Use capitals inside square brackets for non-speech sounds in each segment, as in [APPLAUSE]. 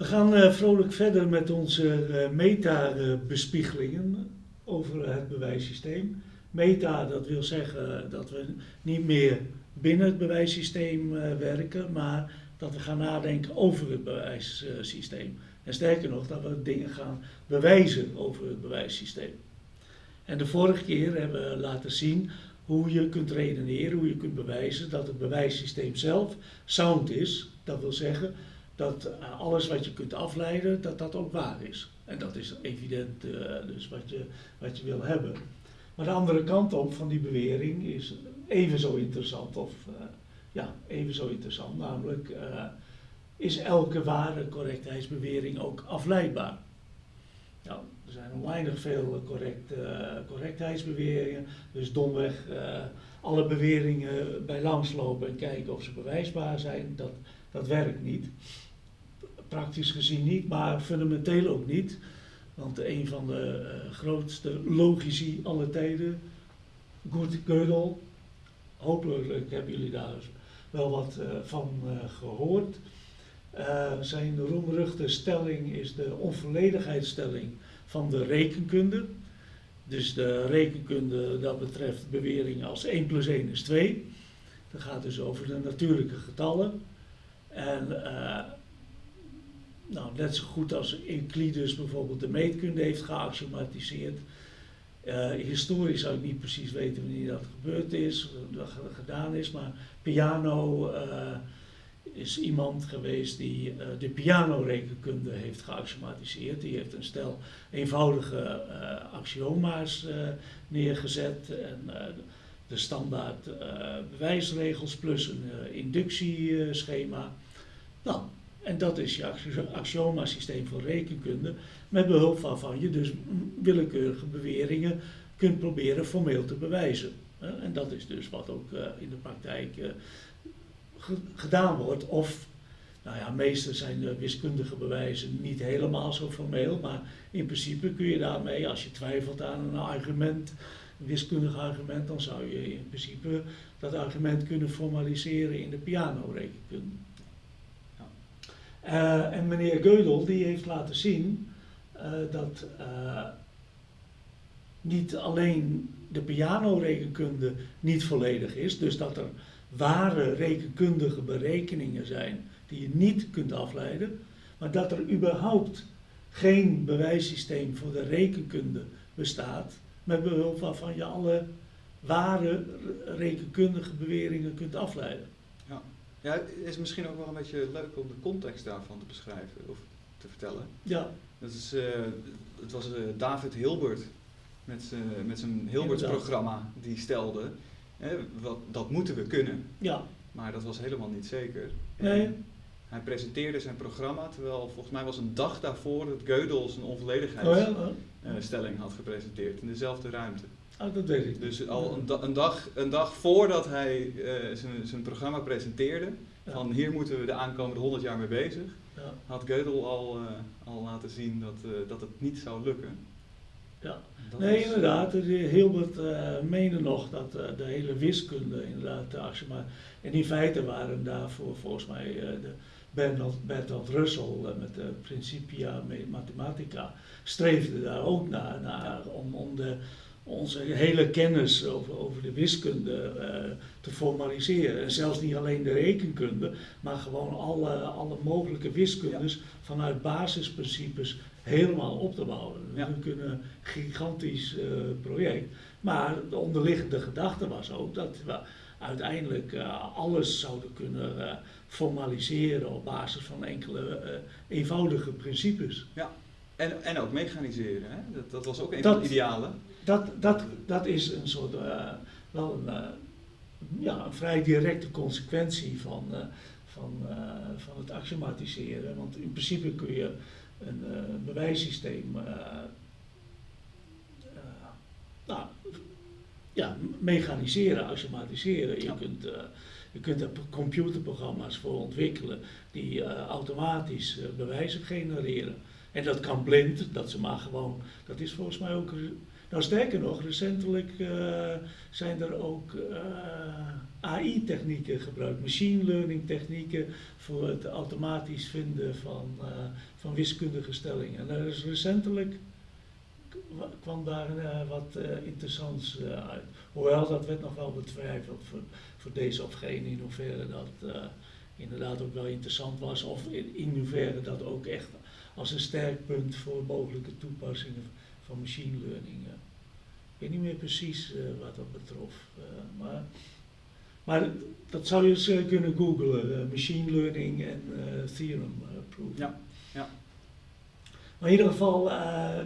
We gaan uh, vrolijk verder met onze uh, meta-bespiegelingen over het bewijssysteem. Meta, dat wil zeggen dat we niet meer binnen het bewijssysteem uh, werken, maar dat we gaan nadenken over het bewijssysteem. En sterker nog, dat we dingen gaan bewijzen over het bewijssysteem. En de vorige keer hebben we laten zien hoe je kunt redeneren, hoe je kunt bewijzen dat het bewijssysteem zelf sound is. Dat wil zeggen dat eh, alles wat je kunt afleiden, dat dat ook waar is. En dat is evident uh, dus wat je, wat je wil hebben. Maar de andere kant op van die bewering is even zo interessant, of uh, ja, even zo interessant, namelijk is elke ware correctheidsbewering ook afleidbaar? Nou, er zijn oneindig veel correct, correctheidsbeweringen, dus domweg alle beweringen bij langslopen en kijken of ze bewijsbaar zijn, dat, dat werkt niet praktisch gezien niet, maar fundamenteel ook niet. Want een van de uh, grootste logici aller tijden, Kurt Gödel, hopelijk hebben jullie daar wel wat uh, van uh, gehoord. zijn roemruchte stelling is de onvolledigheidsstelling van de rekenkunde. Dus de rekenkunde dat betreft beweringen als 1 plus 1 is 2. Dat gaat dus over de natuurlijke getallen. En nou, net zo goed als Euclides bijvoorbeeld de meetkunde heeft geaxiomatiseerd. Uh, historisch zou ik niet precies weten wanneer dat gebeurd is, dat gedaan is, maar Piano uh, is iemand geweest die uh, de pianorekenkunde heeft geaxiomatiseerd. Die heeft een stel eenvoudige axioma's neergezet en de standaard bewijsregels plus een inductieschema. Nou, en dat is je axioma-systeem voor rekenkunde, met behulp waarvan je dus willekeurige beweringen kunt proberen formeel te bewijzen. En dat is dus wat ook eh, in de praktijk eh, gedaan wordt. Of, nou ja, meestal zijn wiskundige bewijzen niet helemaal zo formeel, maar in principe kun je daarmee, als je twijfelt aan een argument, een wiskundig argument, dan zou je in principe dat argument kunnen formaliseren in de pianorekenkunde. Uh, en meneer Geudel die heeft laten zien uh, dat uh, niet alleen de pianorekenkunde niet volledig is, dus dat er ware rekenkundige berekeningen zijn die je niet kunt afleiden, maar dat er überhaupt geen bewijssysteem voor de rekenkunde bestaat, met behulp waarvan je alle ware rekenkundige beweringen kunt afleiden. Ja, het is misschien ook wel een beetje leuk om de context daarvan te beschrijven of te vertellen. Ja. Dat is, uh, het was uh, David Hilbert met, uh, met zijn Hilbert-programma die stelde, hè, wat, dat moeten we kunnen. Ja. Maar dat was helemaal niet zeker. Nee. hij presenteerde zijn programma, terwijl volgens mij was een dag daarvoor dat Gödel zijn onvolledigheidsstelling oh ja? had gepresenteerd in dezelfde ruimte. Oh, dat weet ik. Dus al een, een, dag, een dag voordat hij uh, zijn programma presenteerde, ja. van hier moeten we de aankomende 100 jaar mee bezig, ja. had Gödel al, uh, al laten zien dat, uh, dat het niet zou lukken. Ja, dat nee, inderdaad. Hilbert meende nog dat de hele wiskunde inderdaad, maar, en in feite waren daarvoor volgens mij de Bertolt, Bertolt Russell met de Principia Mathematica streefde daar ook naar, naar om, om de onze hele kennis over, over de wiskunde uh, te formaliseren. En zelfs niet alleen de rekenkunde, maar gewoon alle, alle mogelijke wiskundes ja. vanuit basisprincipes helemaal op te bouwen. Ja. We kunnen een gigantisch uh, project. Maar de onderliggende gedachte was ook dat we uiteindelijk uh, alles zouden kunnen formaliseren op basis van enkele eenvoudige principes. Ja, en, en ook mechaniseren. Hè? Dat, dat was ook een dat, van de idealen dat, dat, dat is een soort, uh, wel een, uh, ja, een vrij directe consequentie van, uh, van, van het axiomatiseren. Want in principe kun je een bewijssysteem nou, ja, mechaniseren, axiomatiseren. Je, kunt, je kunt er computerprogramma's voor ontwikkelen die automatisch bewijzen genereren. En dat kan blind, dat ze maar gewoon, dat is volgens mij ook Nou, sterker nog, recentelijk uh, zijn er ook uh, AI-technieken gebruikt, machine learning technieken voor het automatisch vinden van, uh, van wiskundige stellingen. En er is recentelijk kwam daar wat interessants uit. Hoewel dat werd nog wel betwijfeld voor, voor deze of geen, in hoeverre dat inderdaad ook wel interessant was, of in, hoeverre dat ook echt als een sterk punt voor mogelijke toepassingen van machine learning. Weet niet meer precies wat dat betrof, maar, maar dat zou je eens kunnen googlen, machine learning en theorem proof. Ja, ja. Maar in ieder geval,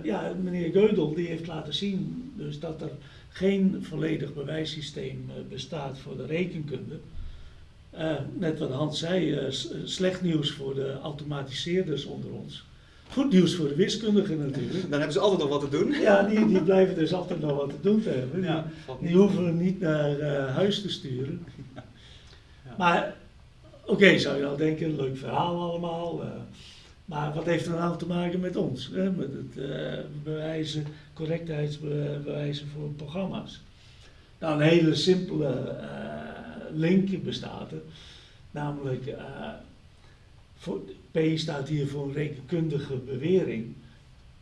ja, meneer Geudel die heeft laten zien dus dat er geen volledig bewijssysteem bestaat voor de rekenkunde. Net wat Hans zei, slecht nieuws voor de automatiseerders onder ons. Goed nieuws voor de wiskundigen natuurlijk. Dan hebben ze altijd nog wat te doen. Ja, die, die blijven dus altijd nog wat te doen te hebben. Ja, die, hoeven niet naar huis te sturen. Ja. Ja. Maar oké, okay, zou je nou denken, leuk verhaal allemaal. Maar wat heeft dat nou te maken met ons? Hè? Met het uh, bewijzen, correctheidsbewijzen voor programma's. Nou, een hele simpele link bestaat er. Namelijk, voor, P staat hier voor een rekenkundige bewering.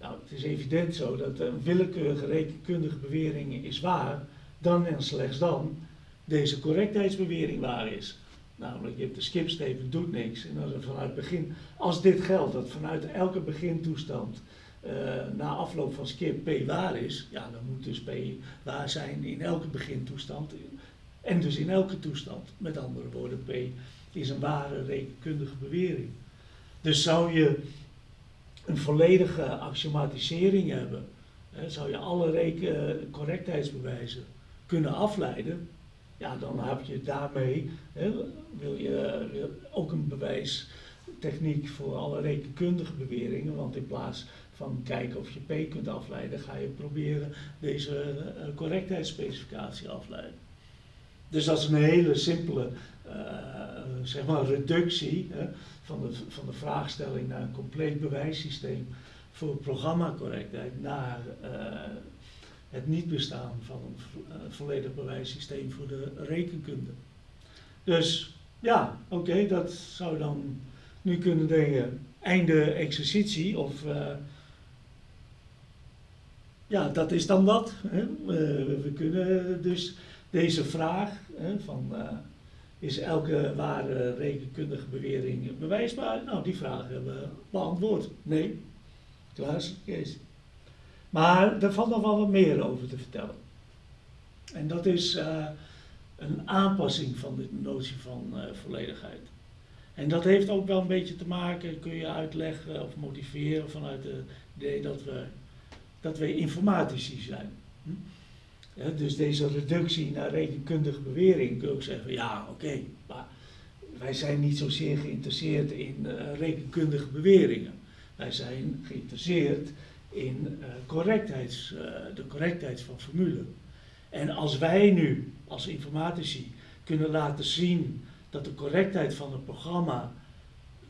Nou, het is evident zo dat een willekeurige rekenkundige bewering is waar, dan en slechts dan deze correctheidsbewering waar is. Namelijk, je hebt de skipsteven, doet niks. En dan vanuit begin, als dit geldt, dat vanuit elke begintoestand uh, na afloop van skip P waar is, ja, dan moet dus P waar zijn in elke begintoestand. En dus in elke toestand. Met andere woorden, P is een ware rekenkundige bewering. Dus zou je een volledige axiomatisering hebben, hè, zou je alle correctheidsbewijzen kunnen afleiden ja, dan heb je daarmee, hè, wil je ook een bewijstechniek voor alle rekenkundige beweringen, want in plaats van kijken of je P kunt afleiden, ga je proberen deze uh, correctheidsspecificatie afleiden. Dus dat is een hele simpele zeg maar reductie van, de, van de vraagstelling naar een compleet bewijssysteem voor programmacorrectheid naar uh, het niet bestaan van een uh, volledig bewijssysteem voor de rekenkunde. Dus ja, oké, dat zou dan nu kunnen denken, einde exercitie of ja, dat is dan wat. Hè? We kunnen dus deze vraag hè, van is elke ware rekenkundige bewering bewijsbaar? Nou, die vraag hebben we beantwoord. Nee. Klaas, Kees. Maar er valt nog wel wat meer over te vertellen. En dat is uh, een aanpassing van de notie van uh, volledigheid. En dat heeft ook wel een beetje te maken, kun je uitleggen of motiveren vanuit het idee dat we, dat we informatici zijn. Hm? Ja, dus deze reductie naar rekenkundige bewering kun je ook zeggen, ja oké, maar wij zijn niet zozeer geïnteresseerd in uh, rekenkundige beweringen. Wij zijn geïnteresseerd in uh, de correctheid van formule. En als wij nu als informatici kunnen laten zien dat de correctheid van het programma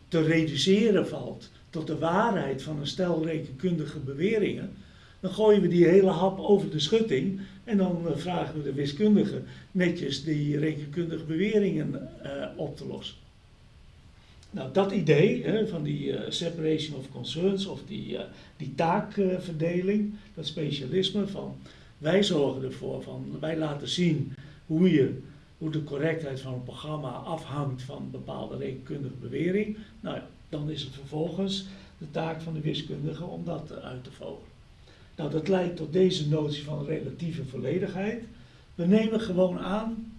te reduceren valt tot de waarheid van een stel rekenkundige beweringen, dan gooien we die hele hap over de schutting en dan uh, vragen we de wiskundige netjes die rekenkundige beweringen op te lossen. Nou, dat idee hè, van die uh, separation of concerns of die, die taakverdeling, dat specialisme van wij zorgen ervoor van wij laten zien hoe, je, hoe de correctheid van een programma afhangt van bepaalde rekenkundige bewering. Nou dan is het vervolgens de taak van de wiskundige om dat uit te vogelen. Nou, dat leidt tot deze notie van relatieve volledigheid. We nemen gewoon aan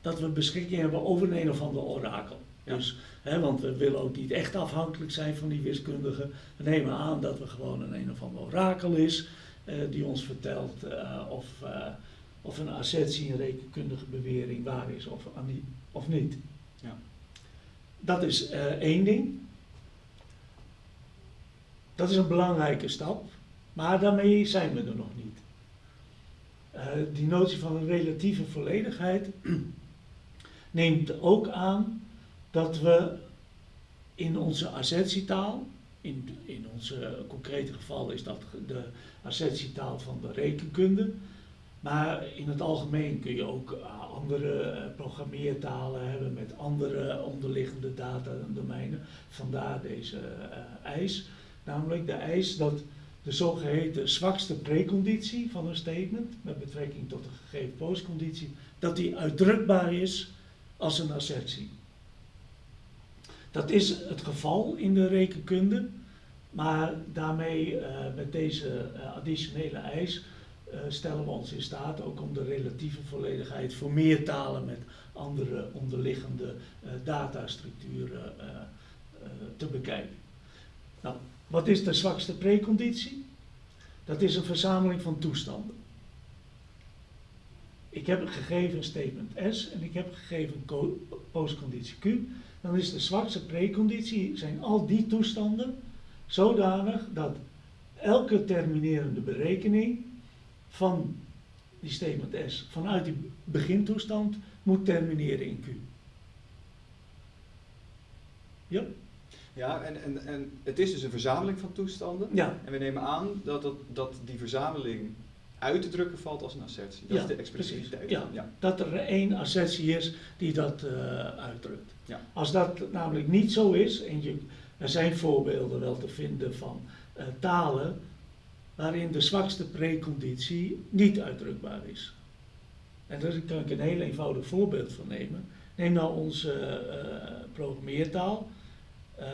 dat we beschikking hebben over een of ander orakel. Dus, hè, want we willen ook niet echt afhankelijk zijn van die wiskundigen. We nemen aan dat we gewoon een een of ander orakel is uh, die ons vertelt uh, of, uh, of een assertie, een rekenkundige bewering waar is of, of niet. Ja. Dat is één ding. Dat is een belangrijke stap, maar daarmee zijn we er nog niet. die notie van een relatieve volledigheid [CLEARS THROAT] neemt ook aan dat we in onze assertietaal, in, in ons concrete geval is dat de assertietaal van de rekenkunde. Maar in het algemeen kun je ook eh, andere eh, programmeertalen hebben met andere onderliggende datadomeinen. Vandaar deze eis. Namelijk de eis dat de zogeheten zwakste preconditie van een statement met betrekking tot de gegeven postconditie, dat die uitdrukbaar is als een assertie. Dat is het geval in de rekenkunde, maar daarmee uh, met deze additionele eis uh, stellen we ons in staat ook om de relatieve volledigheid voor meer talen met andere onderliggende datastructuren te bekijken. Nou, wat is de zwakste preconditie? Dat is een verzameling van toestanden. Ik heb een gegeven statement S en ik heb gegeven postconditie Q. Dan is de zwakste preconditie, zijn al die toestanden zodanig dat elke terminerende berekening van die statement S vanuit die begintoestand moet termineren in Q. Ja? Ja, en, en, en het is dus een verzameling van toestanden. Ja. En we nemen aan dat, dat, dat die verzameling uit te drukken valt als een assertie. Dat ja, is de expressiviteit. Ja, ja, dat er één assertie is die dat uh, uitdrukt. Ja. Als dat namelijk niet zo is, en je, er zijn voorbeelden wel te vinden van uh, talen waarin de zwakste preconditie niet uitdrukbaar is. En daar kan ik een heel eenvoudig voorbeeld van nemen. Neem nou onze uh, programmeertaal. Uh,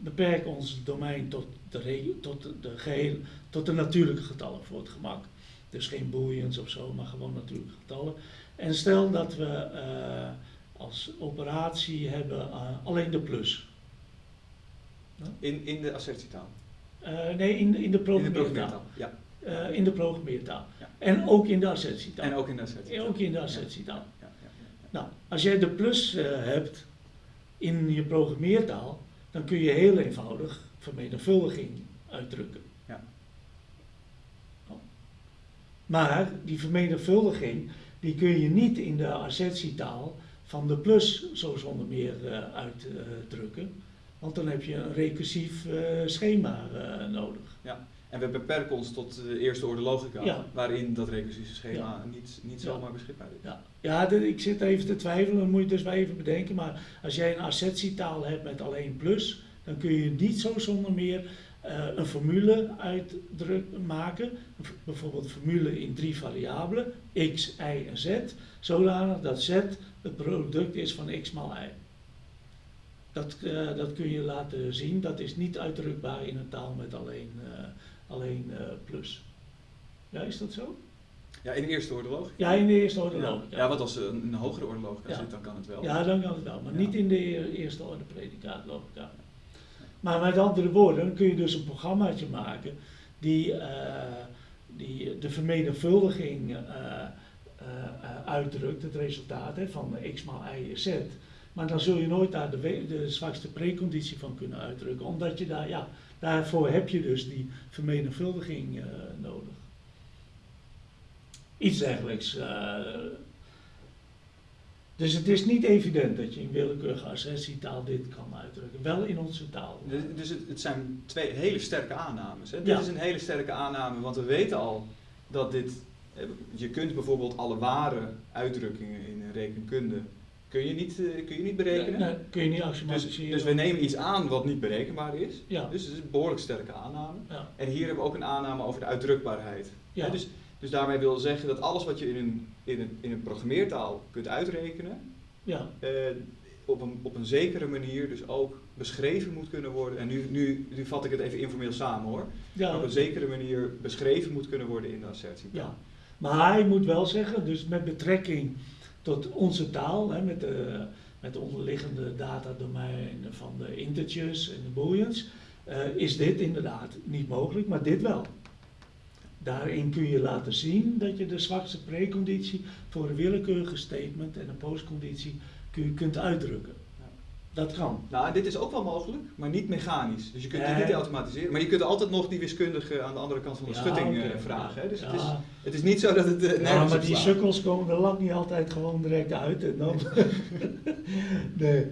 beperk ons domein tot de, tot, de geheel, tot de natuurlijke getallen voor het gemak. Dus geen booleans of zo, maar gewoon natuurlijke getallen. En stel dat we uh, als operatie hebben alleen de plus. In, in de assertietaal? Uh, nee, in, in de programmeertaal. Ja. Uh, in de programmeertaal. Ja. En ook in de assertietaal. En ook in de assertietaal. Ook in de assertietaal. Ja. Ja, nou, als jij de plus hebt in je programmeertaal, dan kun je heel eenvoudig vermenigvuldiging uitdrukken. Ja. Maar die vermenigvuldiging, die kun je niet in de assertietaal van de plus zo zonder meer uitdrukken. Want dan heb je een recursief uh, schema uh, nodig. Ja, en we beperken ons tot de eerste orde logica, ja. waarin dat recursieve schema ja. niet, niet zomaar beschikbaar is. Ja, ja ik zit even te twijfelen, dat moet je dus wel even bedenken. Maar als jij een assertietaal hebt met alleen plus, dan kun je niet zo zonder meer uh, een formule uitdruk maken. Bijvoorbeeld een formule in drie variabelen, x, y en z. Zodanig dat z het product is van x maal y. Dat, uh, dat kun je laten zien. Dat is niet uitdrukbaar in een taal met alleen, uh, alleen uh, plus. Ja, is dat zo? Ja, in de eerste orde logica. Ja, in de eerste orde ja. logica. Ja, want als er een, een hogere orde logica ja. zit, dan kan het wel. Ja, dan kan het wel, maar ja. niet in de eerste orde predicaat logica. Maar met andere woorden kun je dus een programmaatje maken die, die de vermenigvuldiging uitdrukt, het resultaat hè, van x maal y is z. Maar dan zul je nooit daar de, de zwakste preconditie van kunnen uitdrukken. Omdat je daar, ja, daarvoor heb je dus die vermenigvuldiging uh, nodig. Iets dergelijks. Uh, dus het is niet evident dat je in willekeurige assertietaal dit kan uitdrukken. Wel in onze taal. Dus, dus het, het, zijn twee hele sterke aannames. Hè? Ja. Dit is een hele sterke aanname, want we weten al dat dit... Je kunt bijvoorbeeld alle ware uitdrukkingen in rekenkunde kun je niet, uh, kun je niet berekenen. Nee, nee, kun je niet automatiseren. Dus, dus, we nemen iets aan wat niet berekenbaar is. Ja. Dus het is een behoorlijk sterke aanname. Ja. En hier hebben we ook een aanname over de uitdrukbaarheid. Ja. Dus, dus daarmee wil zeggen dat alles wat je in een, in een, in een programmeertaal kunt uitrekenen, ja. uh, op, een, op een zekere manier dus ook beschreven moet kunnen worden. En nu, nu, nu vat ik het even informeel samen hoor. Ja. Op een zekere manier beschreven moet kunnen worden in de assertie. Ja. Maar hij moet wel zeggen, dus met betrekking tot onze taal, hè, met, de, met de onderliggende datadomein van de integers en de booleans, uh, is dit inderdaad niet mogelijk, maar dit wel. Daarin kun je laten zien dat je de zwakste preconditie voor een willekeurige statement en een postconditie kun kunt uitdrukken. Dat kan. Nou, dit is ook wel mogelijk, maar niet mechanisch. Dus je kunt het niet automatiseren. Maar je kunt altijd nog die wiskundige aan de andere kant van de Ja, schutting eh, vragen. Hè? Dus Ja. het, is, het is niet zo dat het uh, Ja, maar die sukkels komen er lang niet altijd gewoon direct uit. En dan [LAUGHS] nee.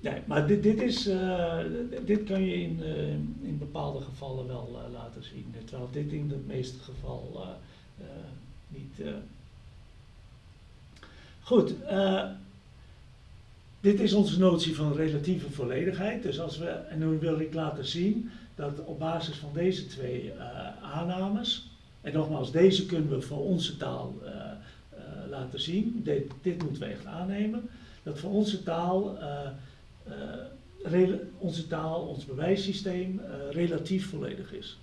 Nee, maar dit, dit, is, uh, dit kan je in, uh, in bepaalde gevallen wel uh, laten zien. Terwijl dit in het meeste geval niet. Goed, dit is onze notie van relatieve volledigheid. Dus als we, en nu wil ik laten zien dat op basis van deze twee aannames, en nogmaals, deze kunnen we voor onze taal laten zien, dit, dit moeten we echt aannemen, dat voor onze taal onze taal, ons bewijssysteem relatief volledig is.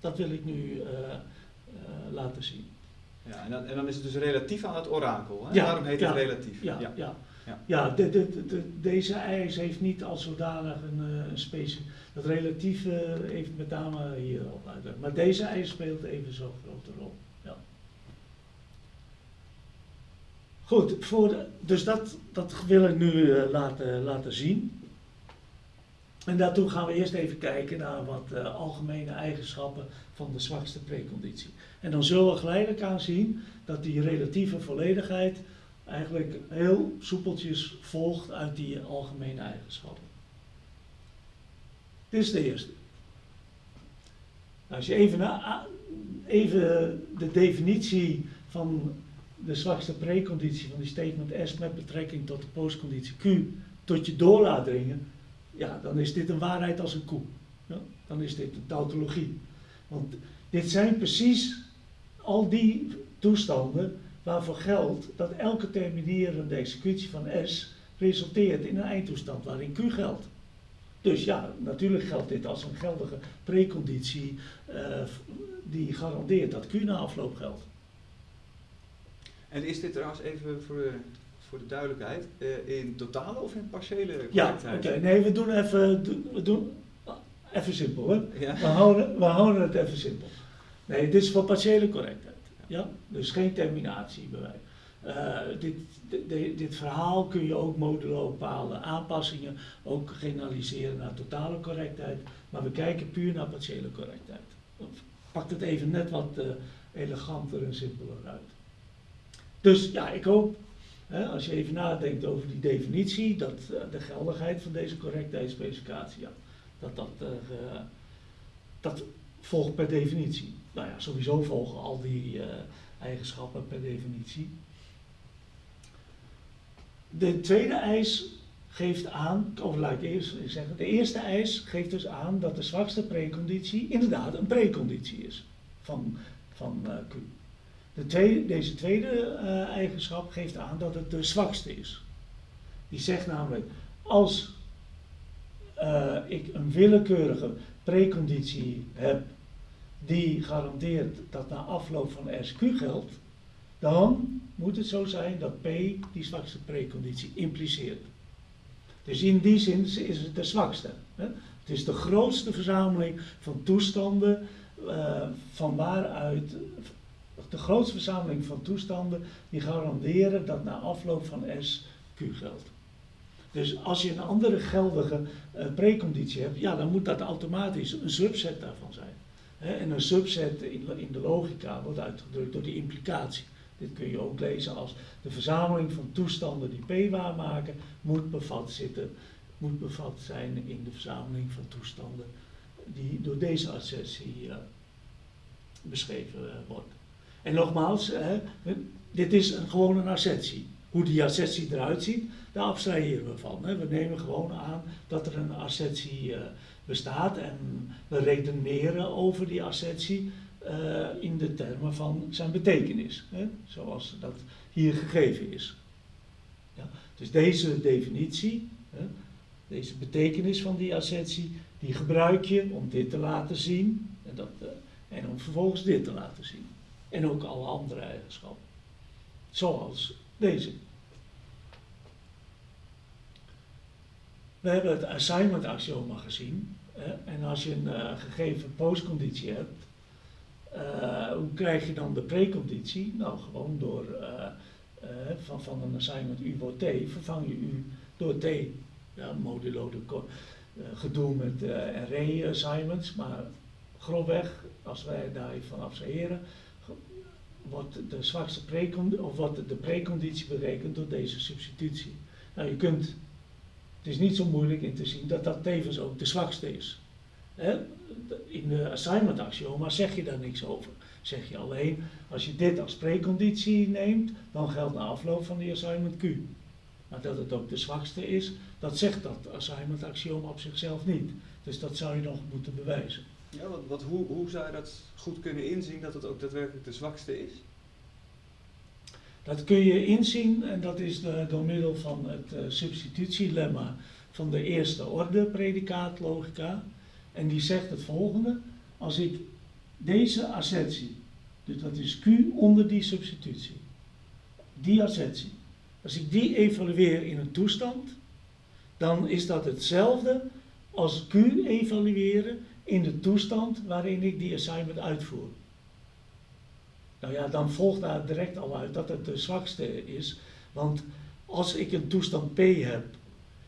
Dat wil ik nu laten zien. Ja, en dan, en dan, is het dus relatief aan het orakel. Hè? Ja, Daarom heet het relatief. Ja, ja. ja. Ja. ja de, de, de, deze eis heeft niet als zodanig een, een specifiek. Dat relatief heeft met name hier al uit. Maar deze eis speelt even zo'n grote rol. Ja. Goed, voor dus dat, dat wil ik nu uh, laten, laten zien. En daartoe gaan we eerst even kijken naar wat uh, algemene eigenschappen van de zwakste preconditie. En dan zullen we geleidelijk aan zien dat die relatieve volledigheid eigenlijk heel soepeltjes volgt uit die algemene eigenschappen. Dit is de eerste. Als je even, even de definitie van de zwakste preconditie van die statement S met betrekking tot de postconditie Q tot je door laat dringen, ja, dan is dit een waarheid als een koe. Ja, dan is dit een tautologie. Want dit zijn precies al die toestanden waarvoor geldt dat elke terminerende executie van S resulteert in een eindtoestand waarin Q geldt. Dus ja, natuurlijk geldt dit als een geldige preconditie uh, die garandeert dat Q na afloop geldt. En is dit trouwens even voor de, voor de duidelijkheid, uh, in totale of in partiële correctheid? Ja, oké. Nee, we doen even, we doen, even simpel. Hè? Ja. We, houden, we houden het even simpel. Nee, dit is voor partiële correctheid. Ja? Dus geen terminatiebewijs. Uh, dit, dit, dit, verhaal kun je ook modulo bepaalde aanpassingen ook generaliseren naar totale correctheid. Maar we kijken puur naar partiële correctheid. Pakt het even net wat uh, eleganter en simpeler uit. Dus ja, ik hoop, hè, als je even nadenkt over die definitie, dat uh, de geldigheid van deze correctheidsspecificatie, ja, dat dat, dat volgt per definitie. Nou ja, sowieso volgen al die uh, eigenschappen per definitie. De tweede eis geeft aan, of laat ik eerst zeggen, de eerste eis geeft dus aan dat de zwakste preconditie inderdaad een preconditie is van, van Q. De tweede, deze tweede uh, eigenschap geeft aan dat het de zwakste is. Die zegt namelijk, als ik een willekeurige preconditie heb die garandeert dat na afloop van SQ geldt, dan moet het zo zijn dat P die zwakste preconditie impliceert. Dus in die zin is het de zwakste. Hè? Het is de grootste verzameling van toestanden uh, van waaruit de grootste verzameling van toestanden die garanderen dat na afloop van S Q geldt. Dus als je een andere geldige uh, preconditie hebt, ja, dan moet dat automatisch een subset daarvan zijn. En een subset in, de logica wordt uitgedrukt door die implicatie. Dit kun je ook lezen als de verzameling van toestanden die P waarmaken, moet bevat, zitten, moet bevat zijn in de verzameling van toestanden die door deze assertie uh, beschreven uh, wordt. En nogmaals, hè, dit is gewoon een assertie. Hoe die assertie eruit ziet, daar abstraheren we van. We nemen gewoon aan dat er een uh, bestaat en we redeneren over die assertie uh, in de termen van zijn betekenis. Hè, zoals dat hier gegeven is. Ja, dus deze definitie, hè, deze betekenis van die assertie, die gebruik je om dit te laten zien en, dat, uh, en om vervolgens dit te laten zien. En ook alle andere eigenschappen. Zoals deze. We hebben het assignment axioma gezien. En als je een uh, gegeven postconditie hebt, uh, hoe krijg je dan de preconditie? Nou, gewoon door uh, van, van een assignment u wordt t, vervang je u door t. Ja, modulo de gedoe met array assignments, maar grofweg, als wij daarvan abstraheren, wordt de zwakste preconditie, of wordt de preconditie berekend door deze substitutie. Nou, je kunt Het is niet zo moeilijk in te zien dat dat tevens ook de zwakste is. In de assignment axioma zeg je daar niks over. Zeg je alleen, als je dit als preconditie neemt, dan geldt na afloop van die assignment Q. Maar dat het ook de zwakste is, dat zegt dat assignment axioma op zichzelf niet. Dus dat zou je nog moeten bewijzen. Ja, wat, hoe, hoe zou je dat goed kunnen inzien dat het ook daadwerkelijk de zwakste is? Dat kun je inzien en dat is door middel van het uh, substitutielemma van de eerste orde predicaatlogica. En die zegt het volgende. Als ik deze assertie, dus dat is Q onder die substitutie, die assertie, als ik die evalueer in een toestand, dan is dat hetzelfde als Q evalueren in de toestand waarin ik die assignment uitvoer. Nou ja, dan volgt daar direct al uit dat het de zwakste is. Want als ik een toestand P heb,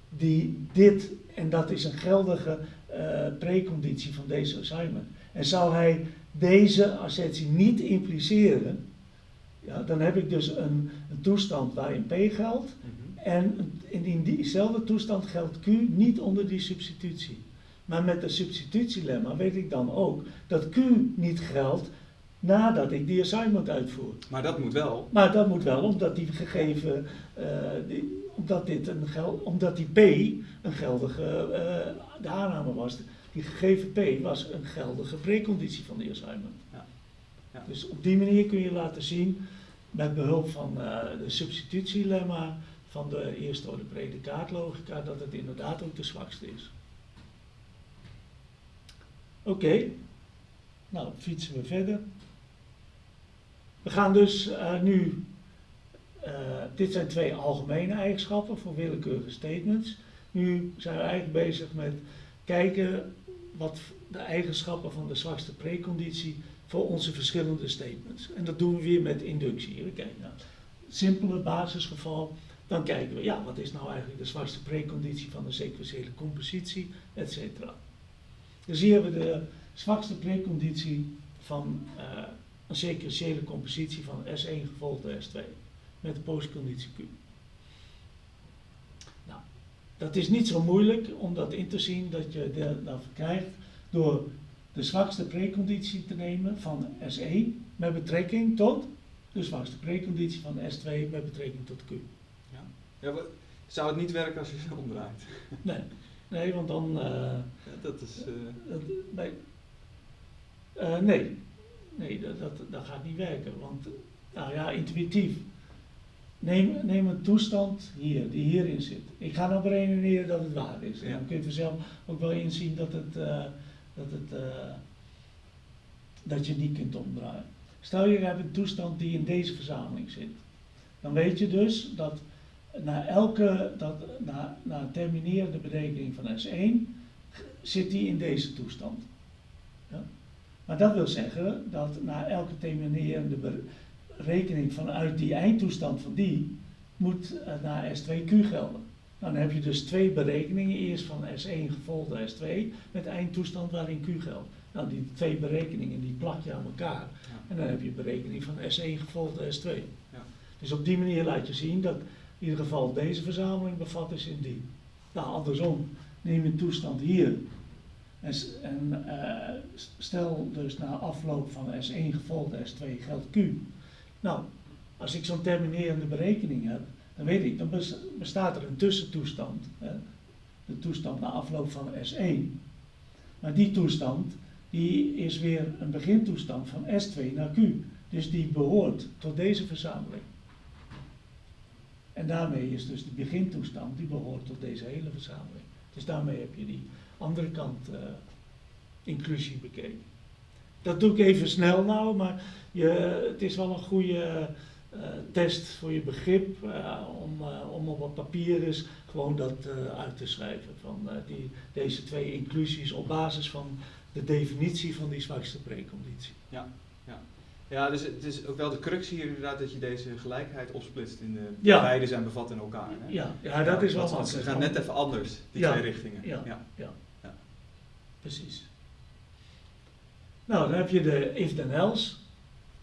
die dit, en dat is een geldige uh, preconditie van deze assignment. En zou hij deze assertie niet impliceren, ja, dan heb ik dus een, een toestand waarin P geldt. Mhm. En in diezelfde toestand geldt Q niet onder die substitutie. Maar met de substitutielemma weet ik dan ook dat Q niet geldt nadat ik die assignment uitvoer. Maar dat moet wel. Maar dat moet wel, omdat die gegeven, uh, die, omdat, dit een geld, omdat die P een geldige uh, de aanname was. Die gegeven P was een geldige preconditie van die assignment. Ja. Ja. Dus op die manier kun je laten zien, met behulp van uh, de substitutielemma van de eerste orde predicaatlogica, dat het inderdaad ook de zwakste is. Oké, okay. nou fietsen we verder. We gaan dus uh, nu, uh, dit zijn twee algemene eigenschappen voor willekeurige statements. Nu zijn we eigenlijk bezig met kijken wat de eigenschappen van de zwakste preconditie voor onze verschillende statements. En dat doen we weer met inductie. We kijken naar het simpele basisgeval. Dan kijken we, ja, wat is nou eigenlijk de zwakste preconditie van de sequentiële compositie, et cetera. Dus hier hebben we de zwakste preconditie van uh, een sequentiële compositie van S1 gevolgd door S2 met de postconditie Q. Nou, dat is niet zo moeilijk om dat in te zien dat je dat krijgt door de zwakste preconditie te nemen van S1 met betrekking tot de zwakste preconditie van S2 met betrekking tot Q. Ja. ja zou het niet werken als je ze omdraait? [LAUGHS] Nee, nee want dan. Uh, ja, dat is. Uh... nee. Uh, nee, Nee, dat, dat, dat gaat niet werken. Want, nou ja, intuïtief. Neem, neem een toestand hier, die hierin zit. Ik ga nou beredeneren dat het waar is. En dan kun je vanzelf ook wel inzien dat, het, uh, dat, het, uh, dat je niet kunt omdraaien. Stel je hebt een toestand die in deze verzameling zit. Dan weet je dus dat na elke, dat, na, na terminerende berekening van S1 zit die in deze toestand. Ja? Maar dat wil zeggen dat na elke terminerende berekening vanuit die eindtoestand van die, moet uh, naar S2Q gelden. Nou, dan heb je dus twee berekeningen, eerst van S1 gevolgd door S2, met eindtoestand waarin Q geldt. Nou, die twee berekeningen die plak je aan elkaar. En dan heb je berekening van S1 gevolgd door S2. Ja. Dus op die manier laat je zien dat in ieder geval deze verzameling bevat is in die. Nou, andersom, neem je een toestand hier en, en uh, stel dus na afloop van S1 gevolgd S2 geldt Q. Nou, als ik zo'n terminerende berekening heb, dan weet ik, dan bestaat er een tussentoestand. Hè? De toestand na afloop van S1. Maar die toestand, die is weer een begintoestand van S2 naar Q. Dus die behoort tot deze verzameling. En daarmee is dus de begintoestand, die behoort tot deze hele verzameling. Dus daarmee heb je die andere kant uh, inclusie bekeken. Dat doe ik even snel nou, maar je, het is wel een goede uh, test voor je begrip uh, om, om op wat papier is gewoon dat uit te schrijven. Van die, deze twee inclusies op basis van de definitie van die zwakste preconditie. Ja, ja. Ja, dus het is ook wel de crux hier inderdaad dat je deze gelijkheid opsplitst in de ja. beide zijn bevat in elkaar. Hè? Ja, ja, dat is wel wat. Ze gaan net even anders, die twee richtingen. Ja, ja. Precies. Nou, dan heb je de if then else.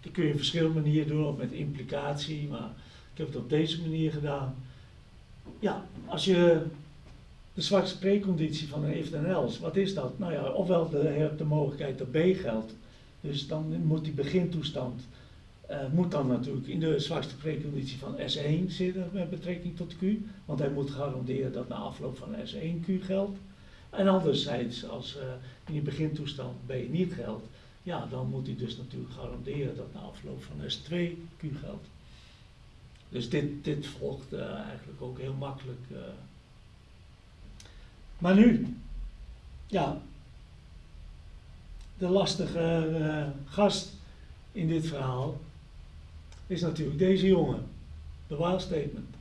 Die kun je op verschillende manieren doen, of met implicatie, maar ik heb het op deze manier gedaan. Ja, als je de zwakste preconditie van een if else, wat is dat? Nou ja, ofwel de, je de mogelijkheid dat B geldt, dus dan moet die begintoestand, uh, moet dan natuurlijk in de zwakste preconditie van S1 zitten met betrekking tot Q, want hij moet garanderen dat na afloop van S1 Q geldt. En anderzijds, als uh, in die begintoestand B niet geldt, ja, dan moet hij dus natuurlijk garanderen dat na afloop van S2 Q geldt. Dus dit, dit volgt uh, eigenlijk ook heel makkelijk. Uh. Maar nu, ja, de lastige gast in dit verhaal is natuurlijk deze jongen, de while statement.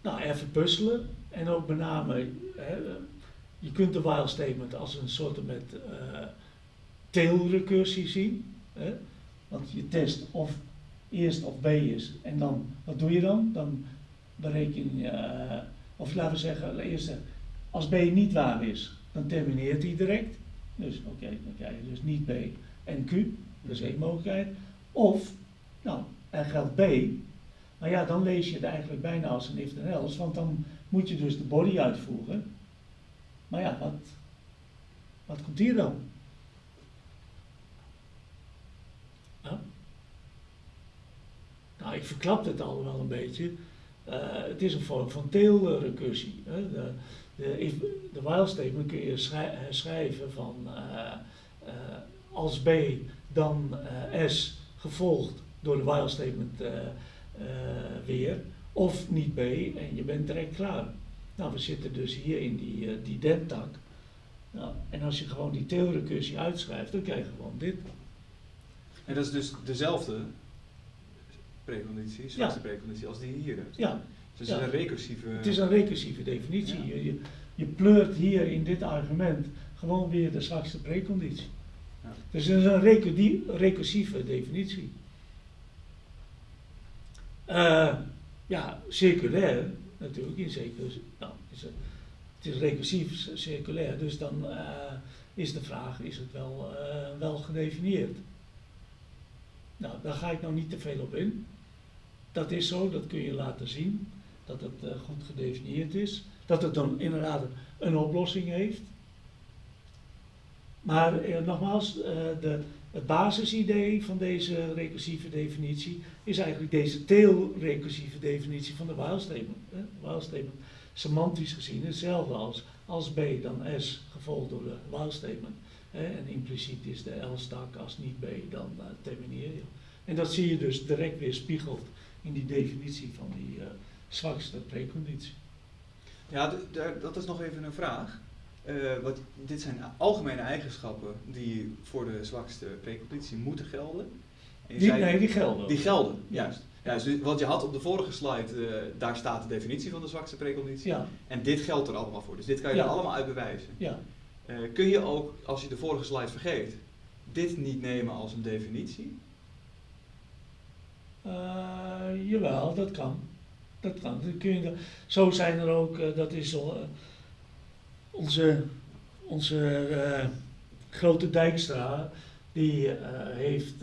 Nou, even puzzelen en ook met name, hè, je kunt de while statement als een soort met tailrecursie zien. Hè? Want je test of eerst of B is. En dan, wat doe je dan? Dan bereken je, uh, of laten we zeggen, eerst als B niet waar is, dan termineert hij direct. Dus oké, dan krijg je dus niet B en Q, dat is één mogelijkheid. Of, nou, er geldt B, maar ja, dan lees je het eigenlijk bijna als een if then else, want dan moet je dus de body uitvoeren. Maar ja, wat, wat komt hier dan? Nou, ik verklap het al wel een beetje. Uh, het is een vorm van tailrecursie. Hè. De, de, de while statement kun je schrijven van uh, als B dan S gevolgd door de while statement weer, of niet B en je bent direct klaar. Nou, we zitten dus hier in die, die dentak. Nou, en als je gewoon die tailrecursie uitschrijft, dan krijg je gewoon dit. En dat is dus dezelfde preconditie, zwakste ja. preconditie, als die hier hebt. Ja. Dus het is een recursieve... Het is een recursieve definitie. Je, je, je, pleurt hier in dit argument gewoon weer de zwakste preconditie. Ja. Dus het is een recursieve definitie. Uh, ja, circulair natuurlijk, in zekere nou, is het, het is recursief circulair, dus dan uh, is de vraag, is het wel, uh, wel gedefinieerd? Nou, daar ga ik nou niet te veel op in. Dat is zo, dat kun je laten zien, dat het uh, goed gedefinieerd is. Dat het dan inderdaad een oplossing heeft. Maar eh, nogmaals, de, het basisidee van deze recursieve definitie is eigenlijk deze tail-recursieve definitie van de while statement. While statement, semantisch gezien hetzelfde als als B dan S gevolgd door de while statement. En impliciet is de L-stak als niet B dan uh, termineer je. En dat zie je dus direct weer spiegeld in die definitie van die uh, zwakste preconditie. Ja, dat is nog even een vraag. Uh, wat, dit zijn algemene eigenschappen die voor de zwakste preconditie moeten gelden. Die, zei, nee, die gelden. Die gelden, juist. Ja, dus wat je had op de vorige slide, uh, daar staat de definitie van de zwakste preconditie. Ja. En dit geldt er allemaal voor. Dus dit kan je er allemaal uit bewijzen. Ja. Uh, kun je ook, als je de vorige slide vergeet, dit niet nemen als een definitie? Jawel, dat kan. Dat kan. Dat kun je, zo zijn er ook, dat is uh, onze, onze grote Dijkstra, die heeft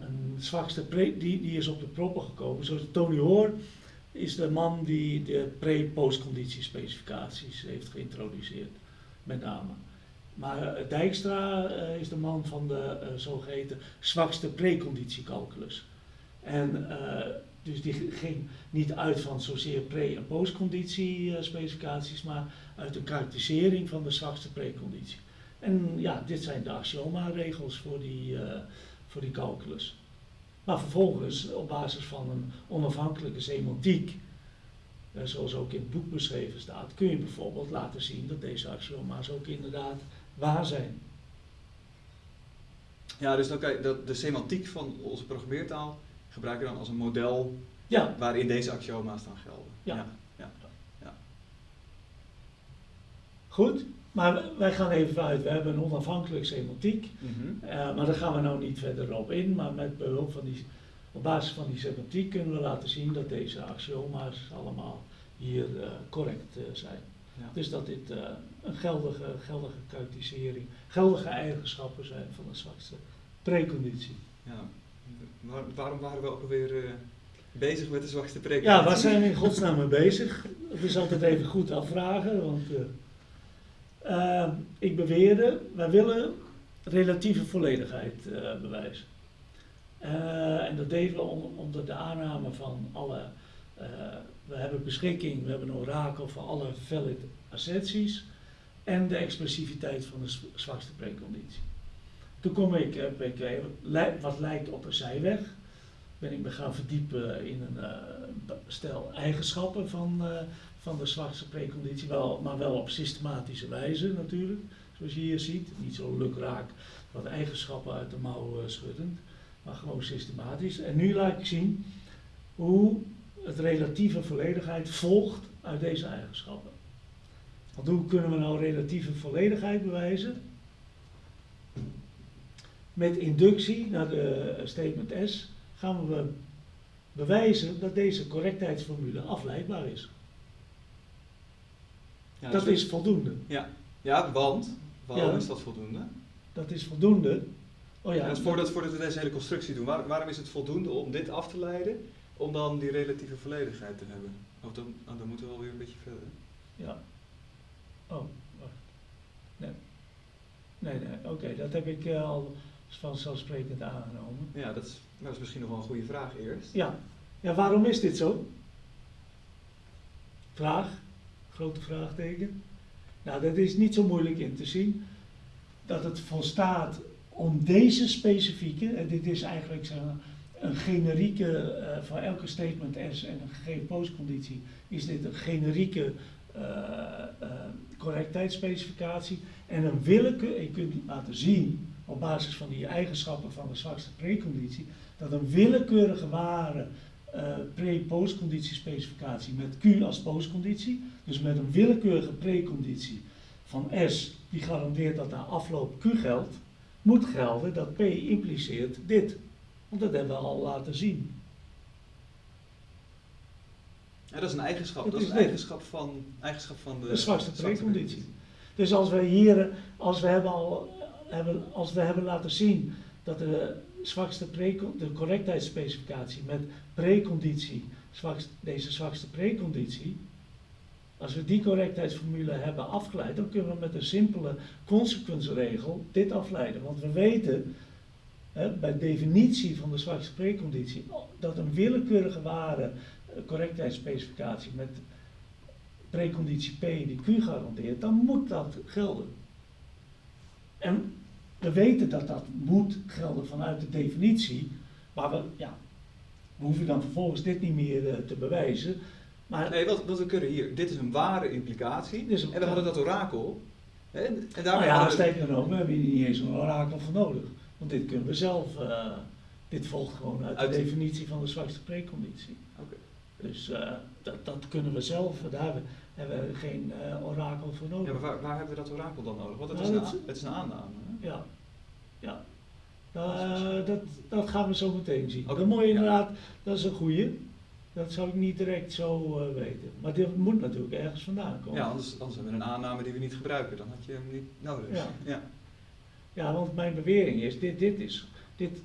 een zwakste pre, die, die is op de proppen gekomen. Zoals Tony Hoor is de man die de pre-postconditiespecificaties heeft geïntroduceerd, met name. Maar Dijkstra is de man van de zogeheten zwakste preconditiecalculus. En dus die ging niet uit van zozeer pre- en postconditie uh, specificaties, maar uit een karakterisering van de zwakste preconditie. En ja, dit zijn de axioma-regels voor die, uh, voor die calculus. Maar vervolgens, op basis van een onafhankelijke semantiek, zoals ook in het boek beschreven staat, kun je bijvoorbeeld laten zien dat deze axioma's ook inderdaad waar zijn. Ja, dus dan kan je, de semantiek van onze programmeertaal gebruik je dan als een model ja. waarin deze axioma's dan gelden. Ja. ja. ja. ja. Goed, maar wij gaan even uit. We hebben een onafhankelijk semantiek, mm -hmm. uh, maar daar gaan we nou niet verder op in. Maar met behulp van die, op basis van die semantiek kunnen we laten zien dat deze axioma's allemaal hier uh, correct uh, zijn. Ja. Dus dat dit een geldige, geldige geldige eigenschappen zijn van de zwakste preconditie. Ja waarom waren we ook alweer uh, bezig met de zwakste preek. Ja, waar zijn we in godsnaam mee bezig? Het is altijd even goed afvragen, want uh, uh, ik beweerde, wij willen relatieve volledigheid uh, bewijzen. en dat deden we onder de aanname van alle, we hebben beschikking, we hebben een orakel van alle valid asserties en de expressiviteit van de zwakste preconditie. Toen kom ik, heb ik wat lijkt op een zijweg, ben ik me gaan verdiepen in een uh, stel eigenschappen van, van de zwakste preconditie, wel, maar wel op systematische wijze natuurlijk, zoals je hier ziet. Niet zo lukraak wat eigenschappen uit de mouw schuddend, maar gewoon systematisch. En nu laat ik zien hoe het relatieve volledigheid volgt uit deze eigenschappen. Want hoe kunnen we nou relatieve volledigheid bewijzen? Met inductie naar de statement S gaan we bewijzen dat deze correctheidsformule afleidbaar is. Ja, dat is voldoende. Ja, ja want? Waarom is dat voldoende? Dat is voldoende. Oh ja, dat voordat, voordat we deze hele constructie doen, waarom is het voldoende om dit af te leiden, om dan die relatieve volledigheid te hebben? Of dan, oh, dan moeten we alweer een beetje verder. Ja. Oh, wacht. Nee. Nee, nee, oké, dat heb ik uh, al vanzelfsprekend aangenomen. Ja, dat is, dat is misschien nog wel een goede vraag eerst. Ja. ja, waarom is dit zo? Vraag, grote vraagteken. Nou, dat is niet zo moeilijk in te zien. Dat het volstaat om deze specifieke, en dit is eigenlijk een generieke, uh, voor elke statement S en een gegeven postconditie, is dit een generieke uh, uh, correctheidsspecificatie. En een willekeur, je kunt laten zien op basis van die eigenschappen van de zwakste preconditie, dat een willekeurige ware uh, pre-postconditiespecificatie met Q als postconditie, dus met een willekeurige preconditie van S, die garandeert dat na afloop Q geldt, moet gelden dat P impliceert dit. Want dat hebben we al laten zien. Ja, dat is een eigenschap, dat, dat is een eigenschap van, eigenschap van de, de zwakste preconditie. Dus als we hier, als we hebben al als we hebben laten zien dat de zwakste de correctheidsspecificatie met preconditie, deze zwakste preconditie, als we die correctheidsformule hebben afgeleid, dan kunnen we met een simpele consequentieregel dit afleiden. Want we weten hè, bij definitie van de zwakste preconditie dat een willekeurige ware eh, correctheidsspecificatie met preconditie P die Q garandeert, dan moet dat gelden. En we weten dat dat moet gelden vanuit de definitie, maar we, ja, we hoeven dan vervolgens dit niet meer uh, te bewijzen. Maar, nee, wat, wat we kunnen hier, dit is een ware implicatie. Een, en we hadden dat orakel. Hè, en, en daarmee nou ja, sterker nog, we hebben hier niet eens een orakel voor nodig. Want dit kunnen we zelf, uh, dit volgt gewoon uit, uit de definitie van de zwakste preconditie. Okay. Dus uh, dat, dat kunnen we zelf, daar hebben we geen orakel voor nodig. Ja, maar waar, waar, hebben we dat orakel dan nodig? Want het, nou, is, een, het is een aanname. Ja, ja. Uh, dat, dat gaan we zo meteen zien. Okay. Dat mooie inderdaad, dat is een goeie. Dat zou ik niet direct zo uh, weten. Maar dit moet natuurlijk ergens vandaan komen. Ja, anders, anders hebben we een aanname die we niet gebruiken. Dan had je hem niet nodig. Ja, ja. ja want mijn bewering is, dit, dit is, dit,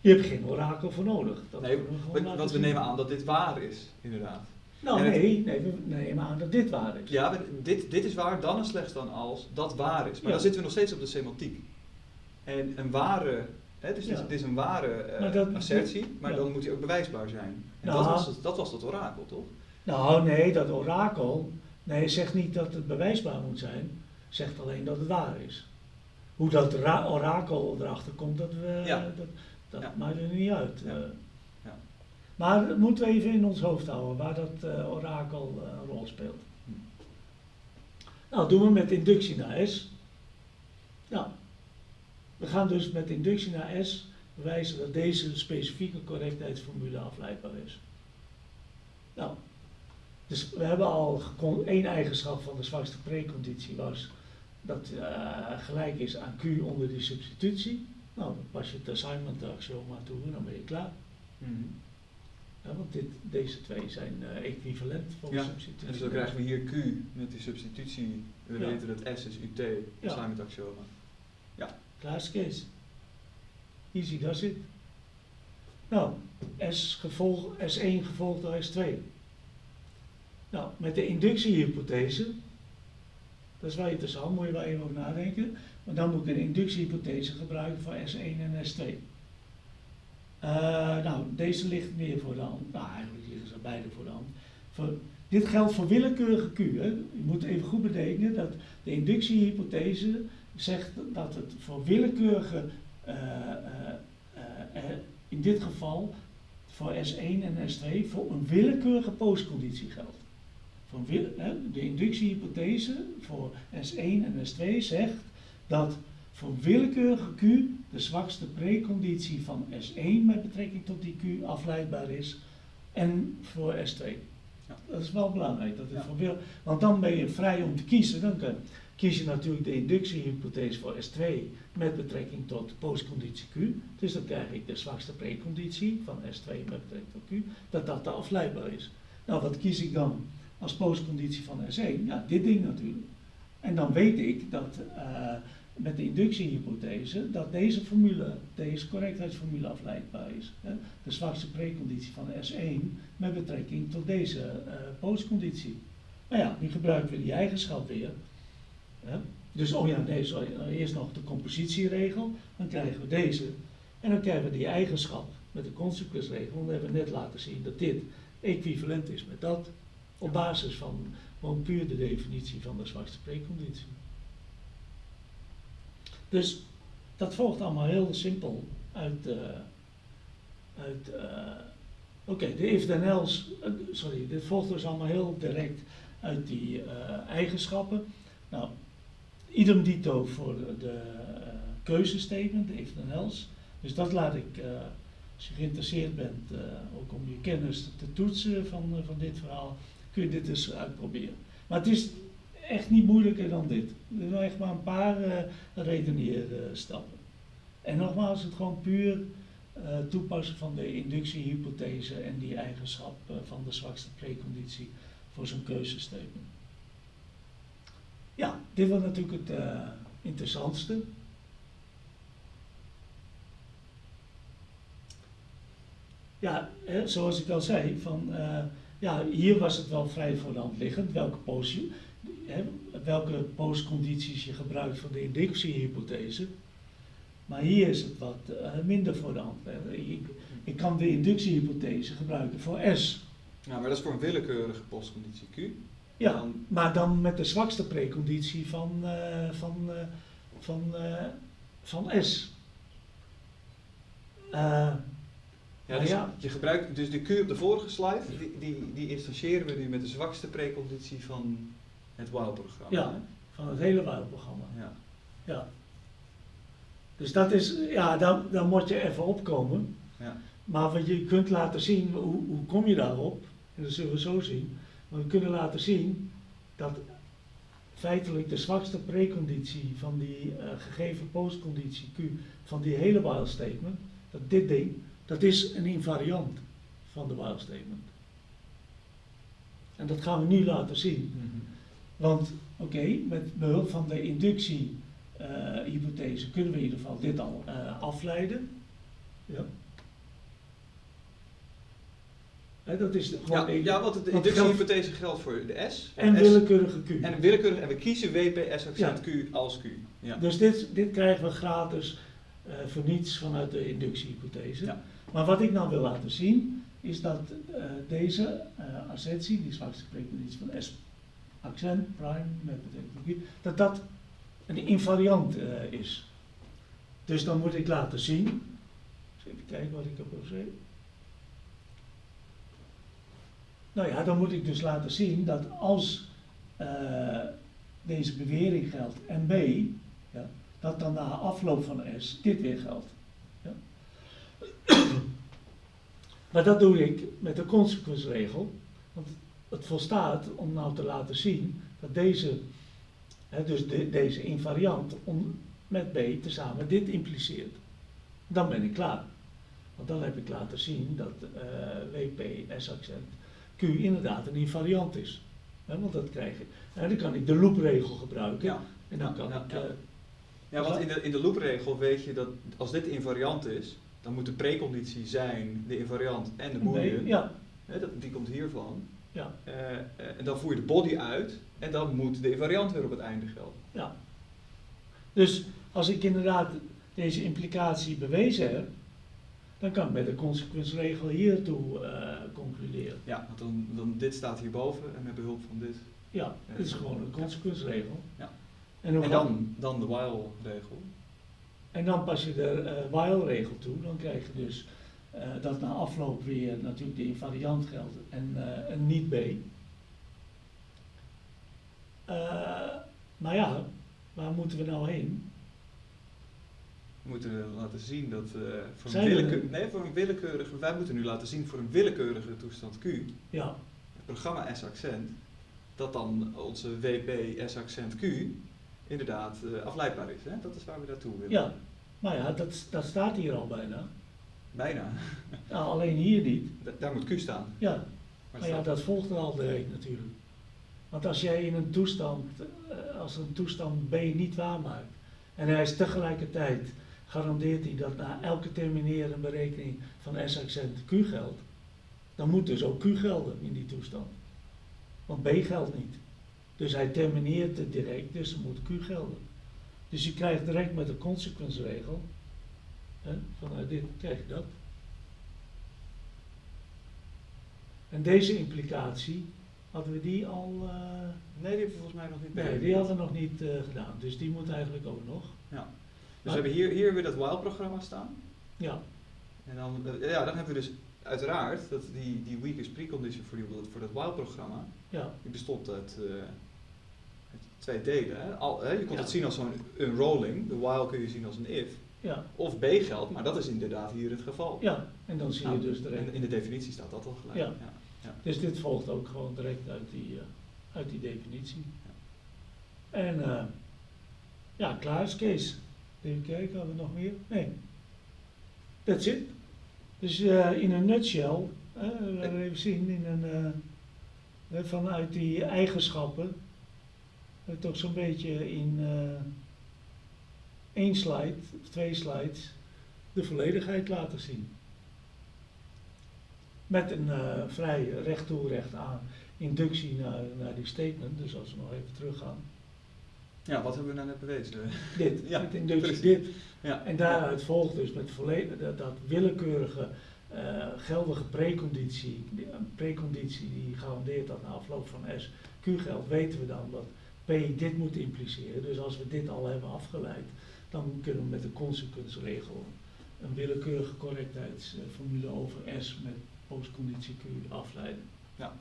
je hebt geen orakel voor nodig. Dat nee, want we nemen aan dat dit waar is, inderdaad. Nou nee, nee, we nemen aan dat dit waar is. Ja, dit, dit is waar, dan en slechts dan als dat waar is. Maar dan zitten we nog steeds op de semantiek. En een ware, hè, dus het is een ware uh, assertie, maar dan moet die ook bewijsbaar zijn. En nou, dat, was het, dat was dat orakel, toch? Nou nee, dat orakel, nee, zegt niet dat het bewijsbaar moet zijn, zegt alleen dat het waar is. Hoe dat orakel erachter komt, dat, we, dat, dat maakt er niet uit. Maar dat moeten we even in ons hoofd houden waar dat uh, orakel een rol speelt. Nou, doen we met inductie naar S. Nou, we gaan dus met inductie naar S bewijzen dat deze specifieke correctheidsformule afleidbaar is. Nou, dus we hebben al één eigenschap van de zwakste preconditie was dat uh, gelijk is aan Q onder die substitutie. Nou, dan pas je het assignment axioma toe en dan ben je klaar. Mm. Ja, want dit, deze twee zijn uh, equivalent voor ja. substitutie. En dus dan krijgen we hier Q met die substitutie. We ja. weten dat S is UT, ja. assignment axioma. Ja. Klaar Kees. Easy does it. Nou, S gevolg, S1 gevolgd door S2. Nou, met de inductiehypothese, dat is wel interessant, moet je wel even over nadenken. Maar dan moet ik een inductiehypothese gebruiken voor S1 en S2. Uh, nou, deze ligt meer voor de hand. Nou, eigenlijk liggen ze beide voor de hand. Voor, dit geldt voor willekeurige Q. Je moet even goed bedenken dat de inductiehypothese zegt dat het voor willekeurige, uh, uh, in dit geval voor S1 en S2, voor een willekeurige postconditie geldt. Van, de inductiehypothese voor S1 en S2 zegt dat voor willekeurige Q de zwakste preconditie van S1 met betrekking tot die Q afleidbaar is en voor S2. Ja. Dat is wel belangrijk. Dat het ja. want dan ben je vrij om te kiezen. Dan kies je natuurlijk de inductiehypothese voor S2 met betrekking tot postconditie Q. Dus dan krijg ik de zwakste preconditie van S2 met betrekking tot Q, dat dat te afleidbaar is. Nou, wat kies ik dan als postconditie van S1? Ja, dit ding natuurlijk. En dan weet ik dat uh, met de inductiehypothese dat deze formule, deze correctheidsformule afleidbaar is. Hè? De zwakste preconditie van S1 met betrekking tot deze uh, postconditie. Nou ja, nu gebruiken we die eigenschap weer. Hè? Dus, oh ja, nee, sorry, eerst nog de compositieregel, dan krijgen we deze. En dan krijgen we die eigenschap met de consequensregel. Dan hebben we net laten zien dat dit equivalent is met dat. Op basis van gewoon puur de definitie van de zwakste preconditie. Dus dat volgt allemaal heel simpel uit, uh, uit uh, oké, de if then else, uh, sorry, dit volgt dus allemaal heel direct uit die eigenschappen. Nou, idem dito voor de, de keuzestatement, de if then else. Dus dat laat ik, als je geïnteresseerd bent, ook om je kennis te toetsen van, van dit verhaal, kun je dit dus uitproberen. Maar het is echt niet moeilijker dan dit. Er zijn echt maar een paar uh, redeneerstappen. En nogmaals, het gewoon puur uh, toepassen van de inductiehypothese en die eigenschap uh, van de zwakste preconditie voor zo'n keuzestatement. Ja, dit was natuurlijk het interessantste. Ja, hè, zoals ik al zei, van, ja, hier was het wel vrij voor de hand liggend welke positie welke postcondities je gebruikt voor de inductiehypothese. Maar hier is het wat uh, minder voor de hand. Ik, ik, kan de inductiehypothese gebruiken voor S. Ja, maar dat is voor een willekeurige postconditie Q. Ja, dan... maar dan met de zwakste preconditie van, uh, van, uh, van, van S. Ja, dus ja. je gebruikt dus de Q op de vorige slide, die, die, die instantiëren we nu met de zwakste preconditie van het WOW-programma. Ja, van het hele WOW-programma. Ja. ja. Dus dat is, ja, dan, dan moet je even opkomen. Ja. Maar wat je kunt laten zien, hoe, hoe kom je daarop? En dat zullen we zo zien. Maar we kunnen laten zien dat feitelijk de zwakste preconditie van die uh, gegeven postconditie Q van die hele while statement, dat dit ding, dat is een invariant van de while statement. En dat gaan we nu laten zien. Mm -hmm. Want oké, met behulp van de inductiehypothese uh, kunnen we in ieder geval dit al uh, afleiden. Ja. He, dat is ja, ja, want de inductiehypothese geldt voor de S. En willekeurige Q. En willekeurig, en we kiezen WPS accent Q als Q. Ja. Dus dit, dit krijgen we gratis uh, voor niets vanuit de inductiehypothese. Ja. Maar wat ik nou wil laten zien, is dat uh, deze uh, assentie, die zwakste preconditie van S accent, prime, met betekenis dat dat een invariant uh, is. Dus dan moet ik laten zien, even kijken wat ik heb gezegd. Nou ja, dan moet ik dus laten zien dat als uh, deze bewering geldt en B, ja, dat dan na afloop van S dit weer geldt. Ja. [CLEARS THROAT] maar dat doe ik met de consequensregel, want het volstaat om nou te laten zien dat deze, hè, dus de, deze invariant om, met B tezamen dit impliceert. Dan ben ik klaar. Want dan heb ik laten zien dat uh, WP S-accent Q inderdaad een invariant is. Hè, want dat krijg ik. En dan kan ik de loopregel gebruiken. Ja. En dan kan ja, ik. Ja. Uh, ja, want in de, in de loopregel weet je dat als dit invariant is, dan moet de preconditie zijn de invariant en de boolean. Ja. dat, die komt hiervan. Ja. Uh, en dan voer je de body uit en dan moet de invariant weer op het einde gelden. Ja. Dus als ik inderdaad deze implicatie bewezen heb, dan kan ik met de consequensregel hiertoe uh, concluderen. Ja, want dan, dan dit staat hierboven en met behulp van dit. Ja, dit is gewoon een consequensregel. Ja. En, en dan, dan de while-regel. En dan pas je de uh, while-regel toe, dan krijg je dus uh, dat na afloop weer natuurlijk de invariant geldt en, uh, en niet B. maar ja, waar moeten we nou heen? We moeten laten zien dat voor, een willekeur, nee, voor een willekeurige, wij moeten nu laten zien voor een willekeurige toestand Q, ja. het programma S-accent, dat dan onze WP S-accent Q inderdaad afleidbaar is. Hè? Dat is waar we naartoe willen. Ja, maar ja, dat, dat staat hier al bijna. Bijna. Nou, alleen hier niet. Da daar moet Q staan. Ja, maar, maar ja, dat volgt er al direct natuurlijk. Want als jij in een toestand, uh, als een toestand B niet waarmaakt, en hij is tegelijkertijd, garandeert hij dat na elke terminerende berekening van S-accent Q geldt, dan moet dus ook Q gelden in die toestand. Want B geldt niet. Dus hij termineert het direct, dus dan moet Q gelden. Dus je krijgt direct met de consequensregel, hè, vanuit dit krijg je dat. En deze implicatie, hadden we die al... Uh, nee, die hebben we volgens mij nog niet Nee, die hadden we nog niet uh, gedaan, dus die moet eigenlijk ook nog. Ja. Dus we hebben hier, hier weer dat while-programma staan. Ja. En dan, uh, ja, dan hebben we dus uiteraard dat die, die weakest precondition voor, die, voor dat while-programma, ja. die bestond uit, uit twee delen. Hè? Al, hè? Je kon ja. het zien als zo'n unrolling, de while kun je zien als een if. Ja. Of B geldt, maar dat is inderdaad hier het geval. Ja, en dan zie nou, je dus direct. In, in de definitie staat dat al gelijk. Ja. ja. ja. Dus dit volgt ook gewoon direct uit die, uh, uit die definitie. En uh, ja, klaar is Kees. Even kijken, hadden we nog meer? Nee. That's it. Dus uh, in een nutshell, we even zien in een, vanuit die eigenschappen, toch zo'n beetje in één slide, of twee slides, de volledigheid laten zien. Met een vrij recht toe recht aan inductie naar, naar die statement, dus als we nog even teruggaan. Ja, wat hebben we nou net bewezen? Dit, [LAUGHS] ja, met inductie precies. dit. Ja. En daaruit volgt dus met volledig, dat, dat willekeurige uh, geldige preconditie, een preconditie die garandeert dat na afloop van S Q geldt, weten we dan dat P dit moet impliceren. Dus als we dit al hebben afgeleid, dan kunnen we met de consequensregel een willekeurige correctheidsformule over S met postconditie Q afleiden. Ja,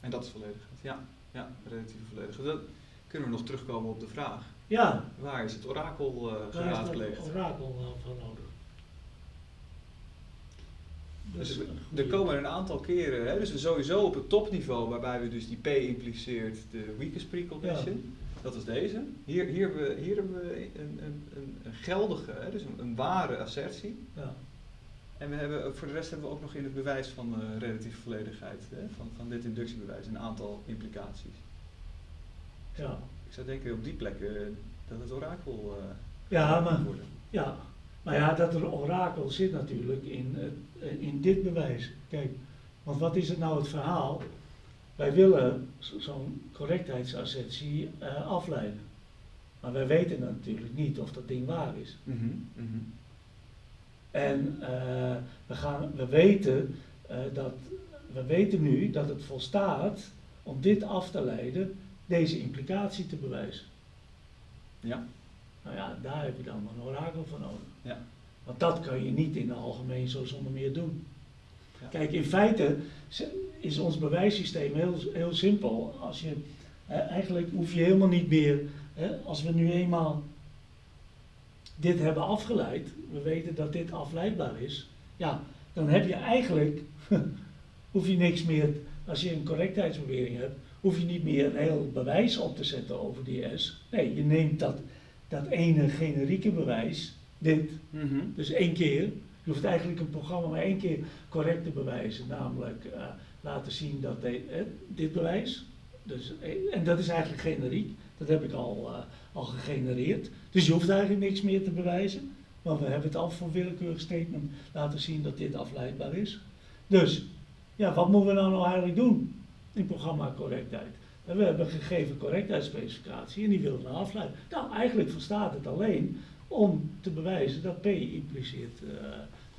en dat is volledig. Ja, ja relatief volledig. Dat kunnen we nog terugkomen op de vraag. Ja. Waar is het orakel uh, geraadpleegd? Waar is het orakel van nodig? Dus er komen een aantal keren, hè, dus sowieso op het topniveau, waarbij we dus die P impliceert de weakest precondition. Dat is deze. Hier, hier, hebben we, hier hebben we een, een, een, geldige, hè, dus een, een, ware assertie. Ja. En we hebben, voor de rest hebben we ook nog in het bewijs van uh, relatieve volledigheid, hè, van, van dit inductiebewijs, een aantal implicaties. Ja. Ik zou denken op die plekken dat het orakel uh, ja, maar, worden. Ja, maar ja, dat er orakel zit natuurlijk in, in dit bewijs. Kijk, want wat is het nou het verhaal? Wij willen zo'n correctheidsassertie uh, afleiden. Maar wij weten natuurlijk niet of dat ding waar is. Mm -hmm, mm -hmm. En we, gaan, we, weten, dat, we weten nu dat het volstaat om dit af te leiden deze implicatie te bewijzen. Ja. Nou ja, daar heb je dan een orakel voor nodig. Ja. Want dat kan je niet in het algemeen zo zonder meer doen. Ja. Kijk, in feite is ons bewijssysteem heel, heel simpel. Als je, eh, eigenlijk hoef je helemaal niet meer, hè, als we nu eenmaal dit hebben afgeleid, we weten dat dit afleidbaar is, ja, dan heb je eigenlijk, [LAUGHS] hoef je niks meer, als je een correctheidsbewering hebt, hoef je niet meer een heel bewijs op te zetten over die S. Nee, je neemt dat, dat ene generieke bewijs, dit, mm -hmm. dus één keer. Je hoeft eigenlijk een programma maar één keer correct te bewijzen, namelijk uh, laten zien dat de, eh, dit bewijs, dus, en dat is eigenlijk generiek, dat heb ik al, uh, al gegenereerd. Dus je hoeft eigenlijk niks meer te bewijzen. Want we hebben het al voor willekeurig statement laten zien dat dit afleidbaar is. Dus, ja, wat moeten we nou, nou eigenlijk doen in programma correctheid? we hebben een gegeven correctheidsspecificatie en die willen we afleiden. Nou, eigenlijk verstaat het alleen om te bewijzen dat P impliceert uh,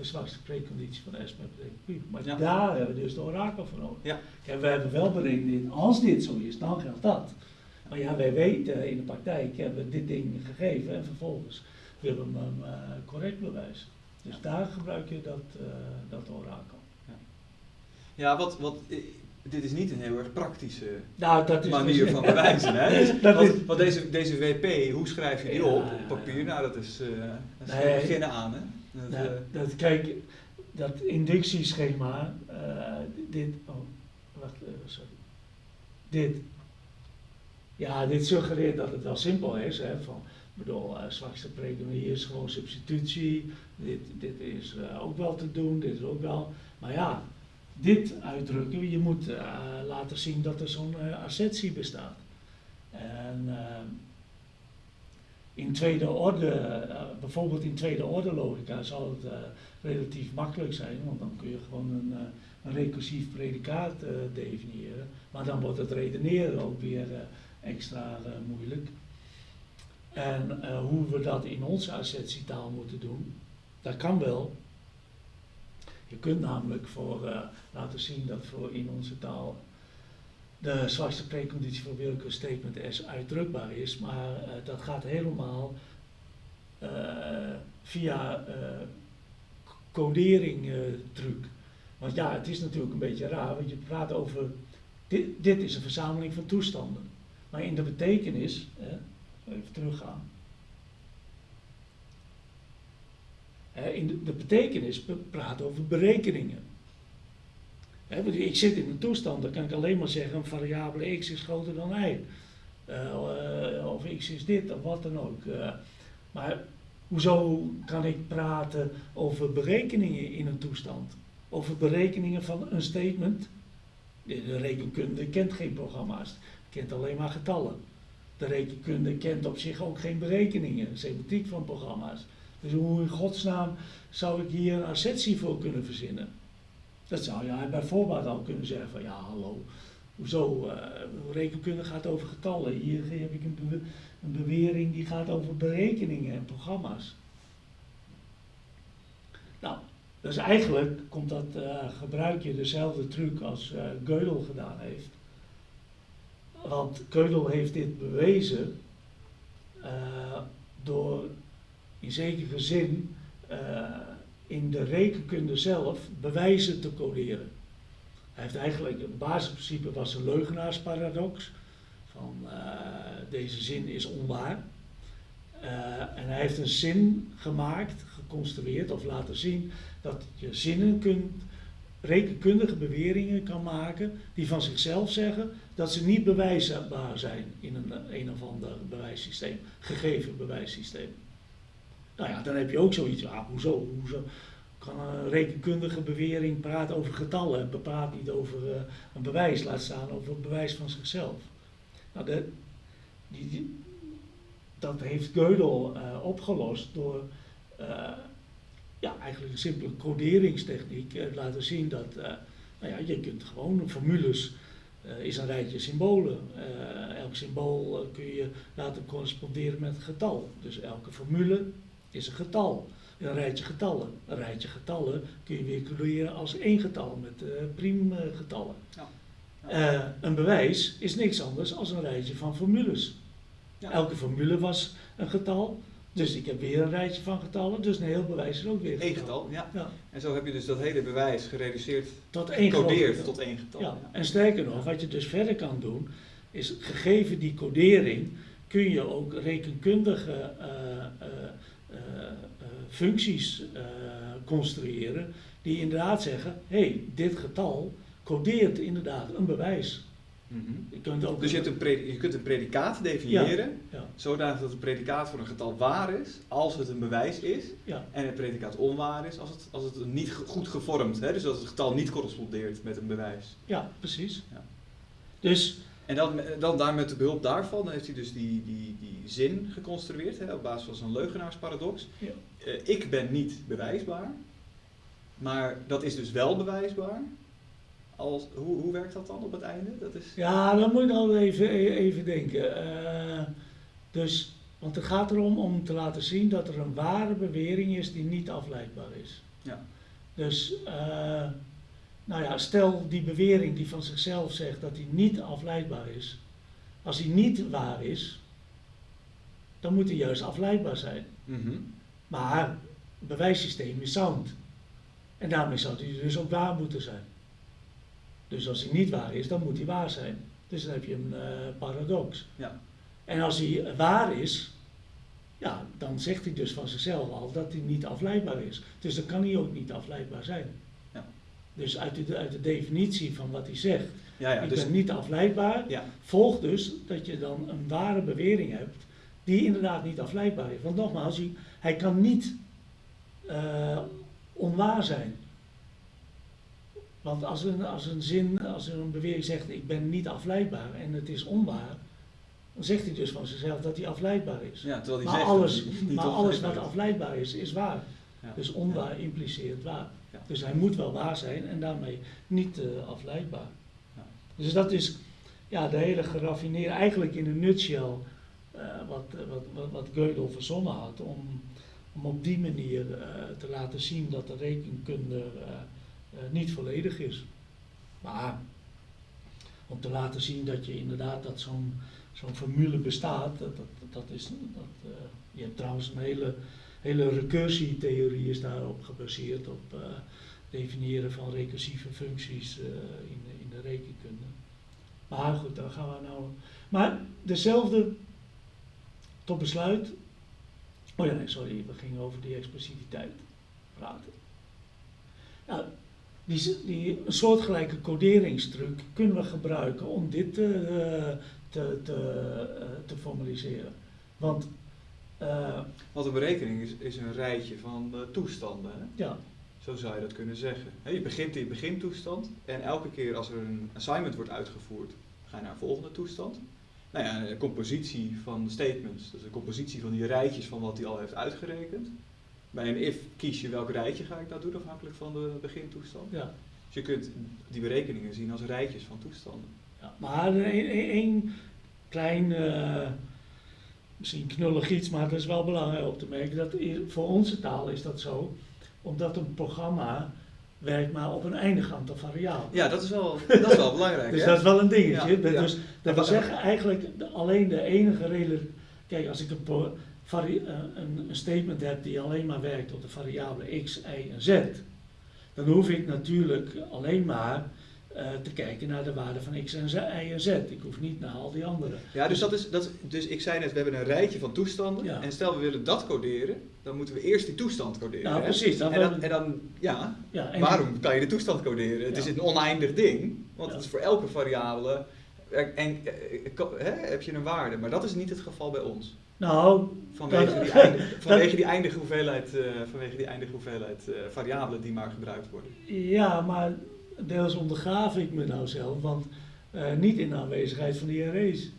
de zwakste preconditie van S met. Maar daar hebben we dus de orakel voor nodig. Ja. we hebben wel berekend, als dit zo is, dan geldt dat. Maar ja, wij weten in de praktijk hebben we dit ding gegeven en vervolgens willen we hem uh, correct bewijzen. Dus daar gebruik je dat, uh, dat orakel. Ja, ja wat, wat dit is niet een heel erg praktische nou, dat is manier van bewijzen. Hè? [LAUGHS] Dus, want, deze, deze WP, hoe schrijf je die op op papier? Nou, dat is, uh, dat is nee, beginnen aan. Hè? Dat, uh, dat, kijk, dat inductieschema, uh, dit, oh, wacht, sorry. Dit, ja, dit suggereert dat het wel simpel is. Hè, van, ik bedoel, zwakste hier is gewoon substitutie. Dit, dit is ook wel te doen, dit is ook wel. Maar ja, dit uitdrukken. Je moet uh, laten zien dat er zo'n uh, assertie bestaat. En uh, in tweede orde, bijvoorbeeld in tweede orde logica, zal het relatief makkelijk zijn, want dan kun je gewoon een, een recursief predicaat definiëren. Maar dan wordt het redeneren ook weer extra moeilijk. En hoe we dat in onze assertietaal moeten doen, dat kan wel, je kunt namelijk voor laten zien dat voor in onze taal de zwakste preconditie voor willekeur statement S uitdrukbaar is, maar uh, dat gaat helemaal uh, via codering truc. Want ja, het is natuurlijk een beetje raar, want je praat over, dit, dit is een verzameling van toestanden. Maar in de betekenis, even teruggaan, in de, de betekenis praat over berekeningen. Ik zit in een toestand, dan kan ik alleen maar zeggen een variabele x is groter dan y. Uh, of x is dit of wat dan ook. Uh, maar hoezo kan ik praten over berekeningen in een toestand? Over berekeningen van een statement? De rekenkunde kent geen programma's, kent alleen maar getallen. De rekenkunde kent op zich ook geen berekeningen, semantiek van programma's. Dus hoe in godsnaam zou ik hier een assertie voor kunnen verzinnen? Dat zou je bij voorbaat al kunnen zeggen van ja hallo, hoezo, uh, rekenkunde gaat over getallen. Hier heb ik een, een bewering die gaat over berekeningen en programma's. Nou, dus eigenlijk komt dat, uh, gebruik je dezelfde truc als uh, Gödel gedaan heeft. Want Gödel heeft dit bewezen door in zekere zin in de rekenkunde zelf bewijzen te coderen. Hij heeft eigenlijk, het basisprincipe was een leugenaarsparadox, van uh, deze zin is onwaar. Uh, en hij heeft een zin gemaakt, geconstrueerd of laten zien dat je zinnen kunt, rekenkundige beweringen kan maken die van zichzelf zeggen dat ze niet bewijsbaar zijn in een, een of ander bewijssysteem, gegeven bewijssysteem. Nou ja, dan heb je ook zoiets, ah, hoezo, hoezo kan een rekenkundige bewering praten over getallen en niet over uh, een bewijs, laat staan over een bewijs van zichzelf. Nou, de, die, dat heeft Gödel uh, opgelost door uh, ja, eigenlijk een simpele coderingstechniek laten zien dat nou ja, je kunt gewoon formules is een rijtje symbolen. elk symbool kun je laten corresponderen met een getal. Dus elke formule is een getal. Een rijtje getallen. Een rijtje getallen kun je weer creëren als één getal met uh, priemgetallen. Ja. Uh, een bewijs is niks anders dan een rijtje van formules. Ja. Elke formule was een getal, dus ik heb weer een rijtje van getallen, dus een heel bewijs is ook weer een getal. Eén getal, ja. En zo heb je dus dat hele bewijs gereduceerd, tot één getal. tot één getal. Ja. En sterker nog, wat je dus verder kan doen, is gegeven die codering, kun je ook rekenkundige uh, eh, eh, functies eh, construeren die inderdaad zeggen, hé, hey, dit getal codeert inderdaad een bewijs. Mm -hmm. je dus je, hebt een je kunt een predicaat definiëren, ja, zodat het predicaat voor een getal waar is, als het een bewijs is, ja. en het predicaat onwaar is, als het, als het niet goed gevormd, hè, dus als het getal niet correspondeert met een bewijs. Ja, precies. Ja. Dus En dan, dan daar met de behulp daarvan heeft hij dus die, die, die zin geconstrueerd hè, op basis van zo'n leugenaarsparadox. Ja. Uh, ik ben niet bewijsbaar, maar dat is dus wel bewijsbaar. Als, hoe, hoe werkt dat dan op het einde? Dat is... Ja, dan moet je dan even, even denken. Uh, dus, want het gaat erom om te laten zien dat er een ware bewering is die niet afleidbaar is. Ja. Dus, uh, nou ja, stel die bewering die van zichzelf zegt dat die niet afleidbaar is. Als die niet waar is, dan moet die juist afleidbaar zijn. Mm Maar het bewijssysteem is sound. En daarmee zou die dus ook waar moeten zijn. Dus als hij niet waar is, dan moet hij waar zijn. Dus dan heb je een uh, paradox. Ja. En als hij waar is, ja, dan zegt hij dus van zichzelf al dat hij niet afleidbaar is. Dus dan kan hij ook niet afleidbaar zijn. Dus uit de, uit de definitie van wat hij zegt, ja, ja, ik dus, ben niet afleidbaar, ja. volgt dus dat je dan een ware bewering hebt die inderdaad niet afleidbaar is. Want nogmaals, hij, hij kan niet uh, onwaar zijn. Want als een, als een zin, als een bewering zegt ik ben niet afleidbaar en het is onwaar, dan zegt hij dus van zichzelf dat hij afleidbaar is. Ja, terwijl hij maar zegt alles, maar alles wat afleidbaar is. is, waar. Ja. Dus onwaar impliceert waar. Ja. Dus hij moet wel waar zijn en daarmee niet uh, afleidbaar. Ja. Dus dat is ja, de hele geraffineerde, eigenlijk in een nutshell, uh, wat, wat, wat, wat Gödel verzonnen had, om, om op die manier uh, te laten zien dat de rekenkunde niet volledig is. Maar om te laten zien dat je inderdaad dat zo'n zo'n formule bestaat, dat, dat, dat is, dat, je hebt trouwens een hele hele recursietheorie is daarop gebaseerd, op uh, definiëren van recursieve functies uh, in, in de rekenkunde. Maar goed, daar gaan we nou. Maar dezelfde, tot besluit. Oh ja, nee, sorry, we gingen over die expressiviteit praten. Nou, die, die soortgelijke coderingstruc kunnen we gebruiken om dit te, te, te, te formaliseren. Want uh, Want een berekening is, is een rijtje van uh, toestanden. Hè? Ja. Zo zou je dat kunnen zeggen. He, je begint in begintoestand en elke keer als er een assignment wordt uitgevoerd, ga je naar een volgende toestand. Nou ja, een compositie van statements, dus een compositie van die rijtjes van wat hij al heeft uitgerekend. Bij een if kies je welk rijtje ga ik nou doen afhankelijk van de begintoestand. Ja. Dus je kunt die berekeningen zien als rijtjes van toestanden. Ja, maar één klein... Uh misschien knullig iets, maar dat is wel belangrijk op te merken. Dat voor onze taal is dat zo, omdat een programma werkt maar op een eindig aantal variabelen. Ja, dat is wel, dat is wel [LAUGHS] belangrijk. dus hè? dat is wel een dingetje. Ja, ja. Dus dat wil zeggen eigenlijk alleen de enige reden. Kijk, als ik een, een, een, statement heb die alleen maar werkt op de variabelen x, y en z, dan hoef ik natuurlijk alleen maar uh, te kijken naar de waarde van x en z, y en z. Ik hoef niet naar al die andere. Ja, dus, dat is, dat, dus ik zei net, we hebben een rijtje van toestanden. Ja. En stel we willen dat coderen, dan moeten we eerst die toestand coderen. Nou, hè? precies. Dan en, dan, en dan, ja, ja en waarom kan je de toestand coderen? Het Ja. is een oneindig ding, want het is voor elke variabele. En, en eh, hè, heb je een waarde, maar dat is niet het geval bij ons. Nou, Vanwege Dat- die, eindige, [LAUGHS] vanwege die eindige hoeveelheid, eh, vanwege die eindige hoeveelheid eh, variabelen die maar gebruikt worden. ja, maar deels ondergraaf ik me nou zelf, want eh, niet in aanwezigheid van die arrays.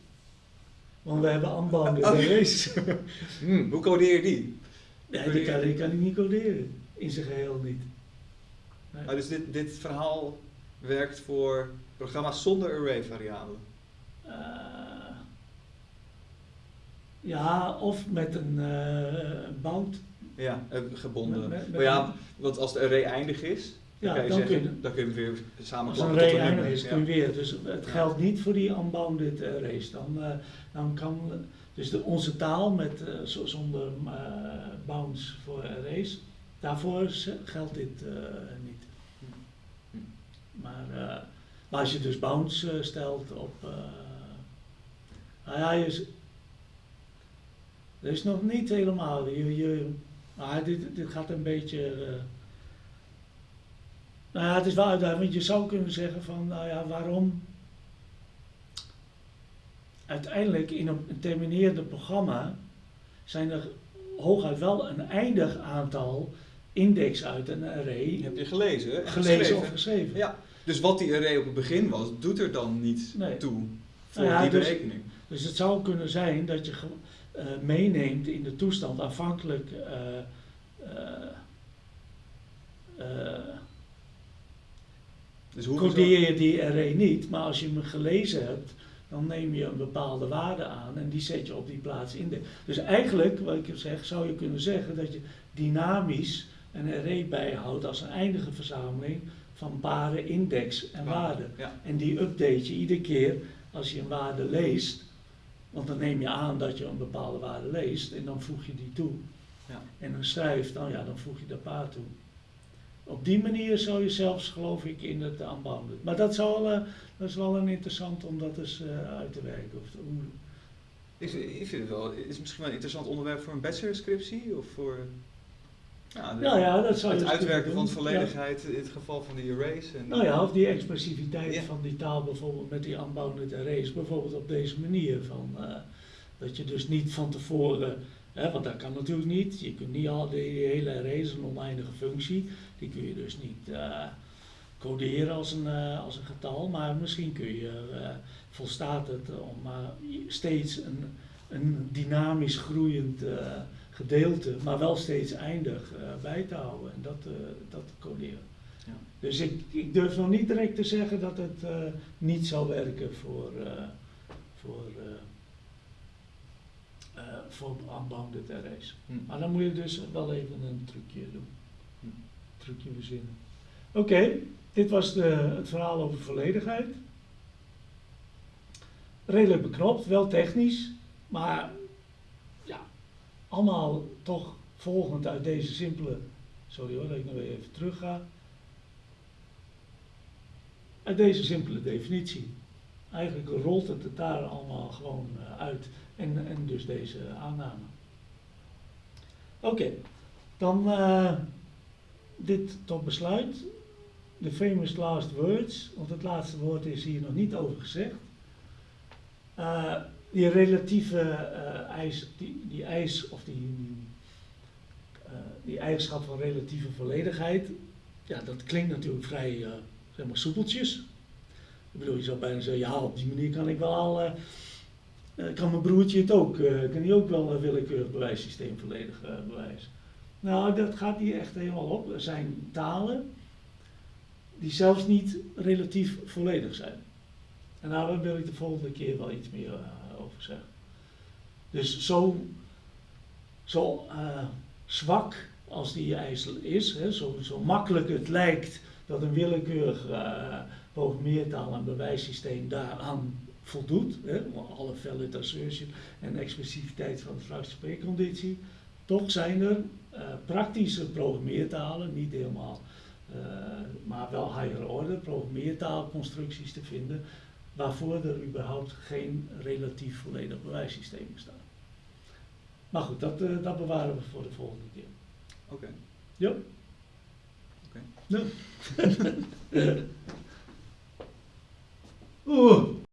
Want we hebben unbounded Oh. arrays. [LAUGHS] Hmm, hoe codeer je die? nee, die kan, die kan ik niet coderen. In zijn geheel niet. Nee. Ah, dus dit, dit verhaal werkt voor programma's zonder array variabelen. Eh, ja, of met een eh, bound. Ja, gebonden. Met- met- met maar ja, want als de array eindig is, Ja, dan zeggen, kun je- dan kun je weer Als samenklappen een tot een nummer. is, Ja. kun je weer. Dus het geldt niet voor die unbounded arrays. Dan, eh, dan kan, dus de, onze taal met, eh, zo- zonder eh, bounds voor arrays, daarvoor geldt dit eh, niet. Hm. Maar, eh, maar als je dus bounds eh, stelt op. eh nou ja, je, dat is nog niet helemaal. Je, je, maar dit, dit gaat een beetje. Eh, nou ja, het is wel uitdagend, want je zou kunnen zeggen van, nou ja, waarom uiteindelijk in een, terminerende programma zijn er hooguit wel een eindig aantal index uit een array Heb je gelezen en gelezen geschreven? of geschreven. Ja, dus wat die array op het begin was, doet er dan niet Nee. toe voor nou die dus, berekening. Dus het zou kunnen zijn dat je uh, meeneemt in de toestand afhankelijk. Dus hoe codeer je die array niet, maar als je hem gelezen hebt, dan neem je een bepaalde waarde aan en die zet je op die plaats in. De, dus eigenlijk, wat ik zeg, zou je kunnen zeggen dat je dynamisch een array bijhoudt als een eindige verzameling van baren, index en waarden. En die update je iedere keer als je een waarde leest, want dan neem je aan dat je een bepaalde waarde leest en dan voeg je die toe. Ja. En dan schrijft, dan, ja, dan voeg je dat paar toe. Op die manier zou je zelfs, geloof ik, in het aanbouwen. Maar dat, zal, uh, dat is wel een interessant om dat eens uh, uit te werken. Of, hoe... ik, ik vind het wel, is misschien wel een interessant onderwerp voor een bachelorscriptie of voor... Ja, nou ja, dat zou Het uitwerken van volledigheid in het geval van die arrays. En nou ja, of die expressiviteit van die taal bijvoorbeeld met die unbounded arrays, bijvoorbeeld op deze manier. Van, uh, dat je dus niet van tevoren, want dat kan natuurlijk niet, je kunt niet al die hele arrays, een oneindige functie, die kun je dus niet uh, coderen als een, uh, als een getal, maar misschien kun je, volstaat het om steeds een, een dynamisch groeiend gedeelte, maar wel steeds eindig bij te houden en dat, dat te coderen. Ja. Dus ik, ik durf nog niet direct te zeggen dat het niet zal werken voor, voor, voor unbounded arrays. Hm. Maar dan moet je dus wel even een trucje doen. Hm. Trucje verzinnen. Oké, dit was de, het verhaal over volledigheid. Redelijk beknopt, wel technisch, maar allemaal toch volgend uit deze simpele, sorry hoor dat ik nog even terug ga, uit deze simpele definitie. Eigenlijk rolt het het daar allemaal gewoon eh, uit en, en dus deze aanname. Oké, dan uh, dit tot besluit. De famous last words, want het laatste woord is hier nog niet over gezegd. Uh, die relatieve uh, eis, die, die eis of die, die, eigenschap van relatieve volledigheid, ja, dat klinkt natuurlijk vrij zeg maar soepeltjes. Ik bedoel, je zou bijna zeggen, ja, op die manier kan ik wel al, kan mijn broertje het ook, kan hij ook wel een willekeurig bewijssysteem volledig bewijzen. Nou, dat gaat hier echt helemaal op. Er zijn talen die zelfs niet relatief volledig zijn. En daar wil ik de volgende keer wel iets meer over zeggen. Dus zo, zo zwak als die eis is, hè, zo, zo makkelijk het lijkt dat een willekeurig uh, en bewijssysteem daaraan voldoet, hè, alle assertion en expressiviteit van de vraagspreekconditie, toch zijn er uh, praktische programmeertalen, niet helemaal, uh, maar wel higher order programmeertaalconstructies te vinden waarvoor er überhaupt geen relatief volledig bewijssysteem bestaat. Maar goed, dat, uh, dat bewaren we voor de volgende keer. Oké. Okay. Ja. Oké. Okay. Ja. [LAUGHS] Oeh.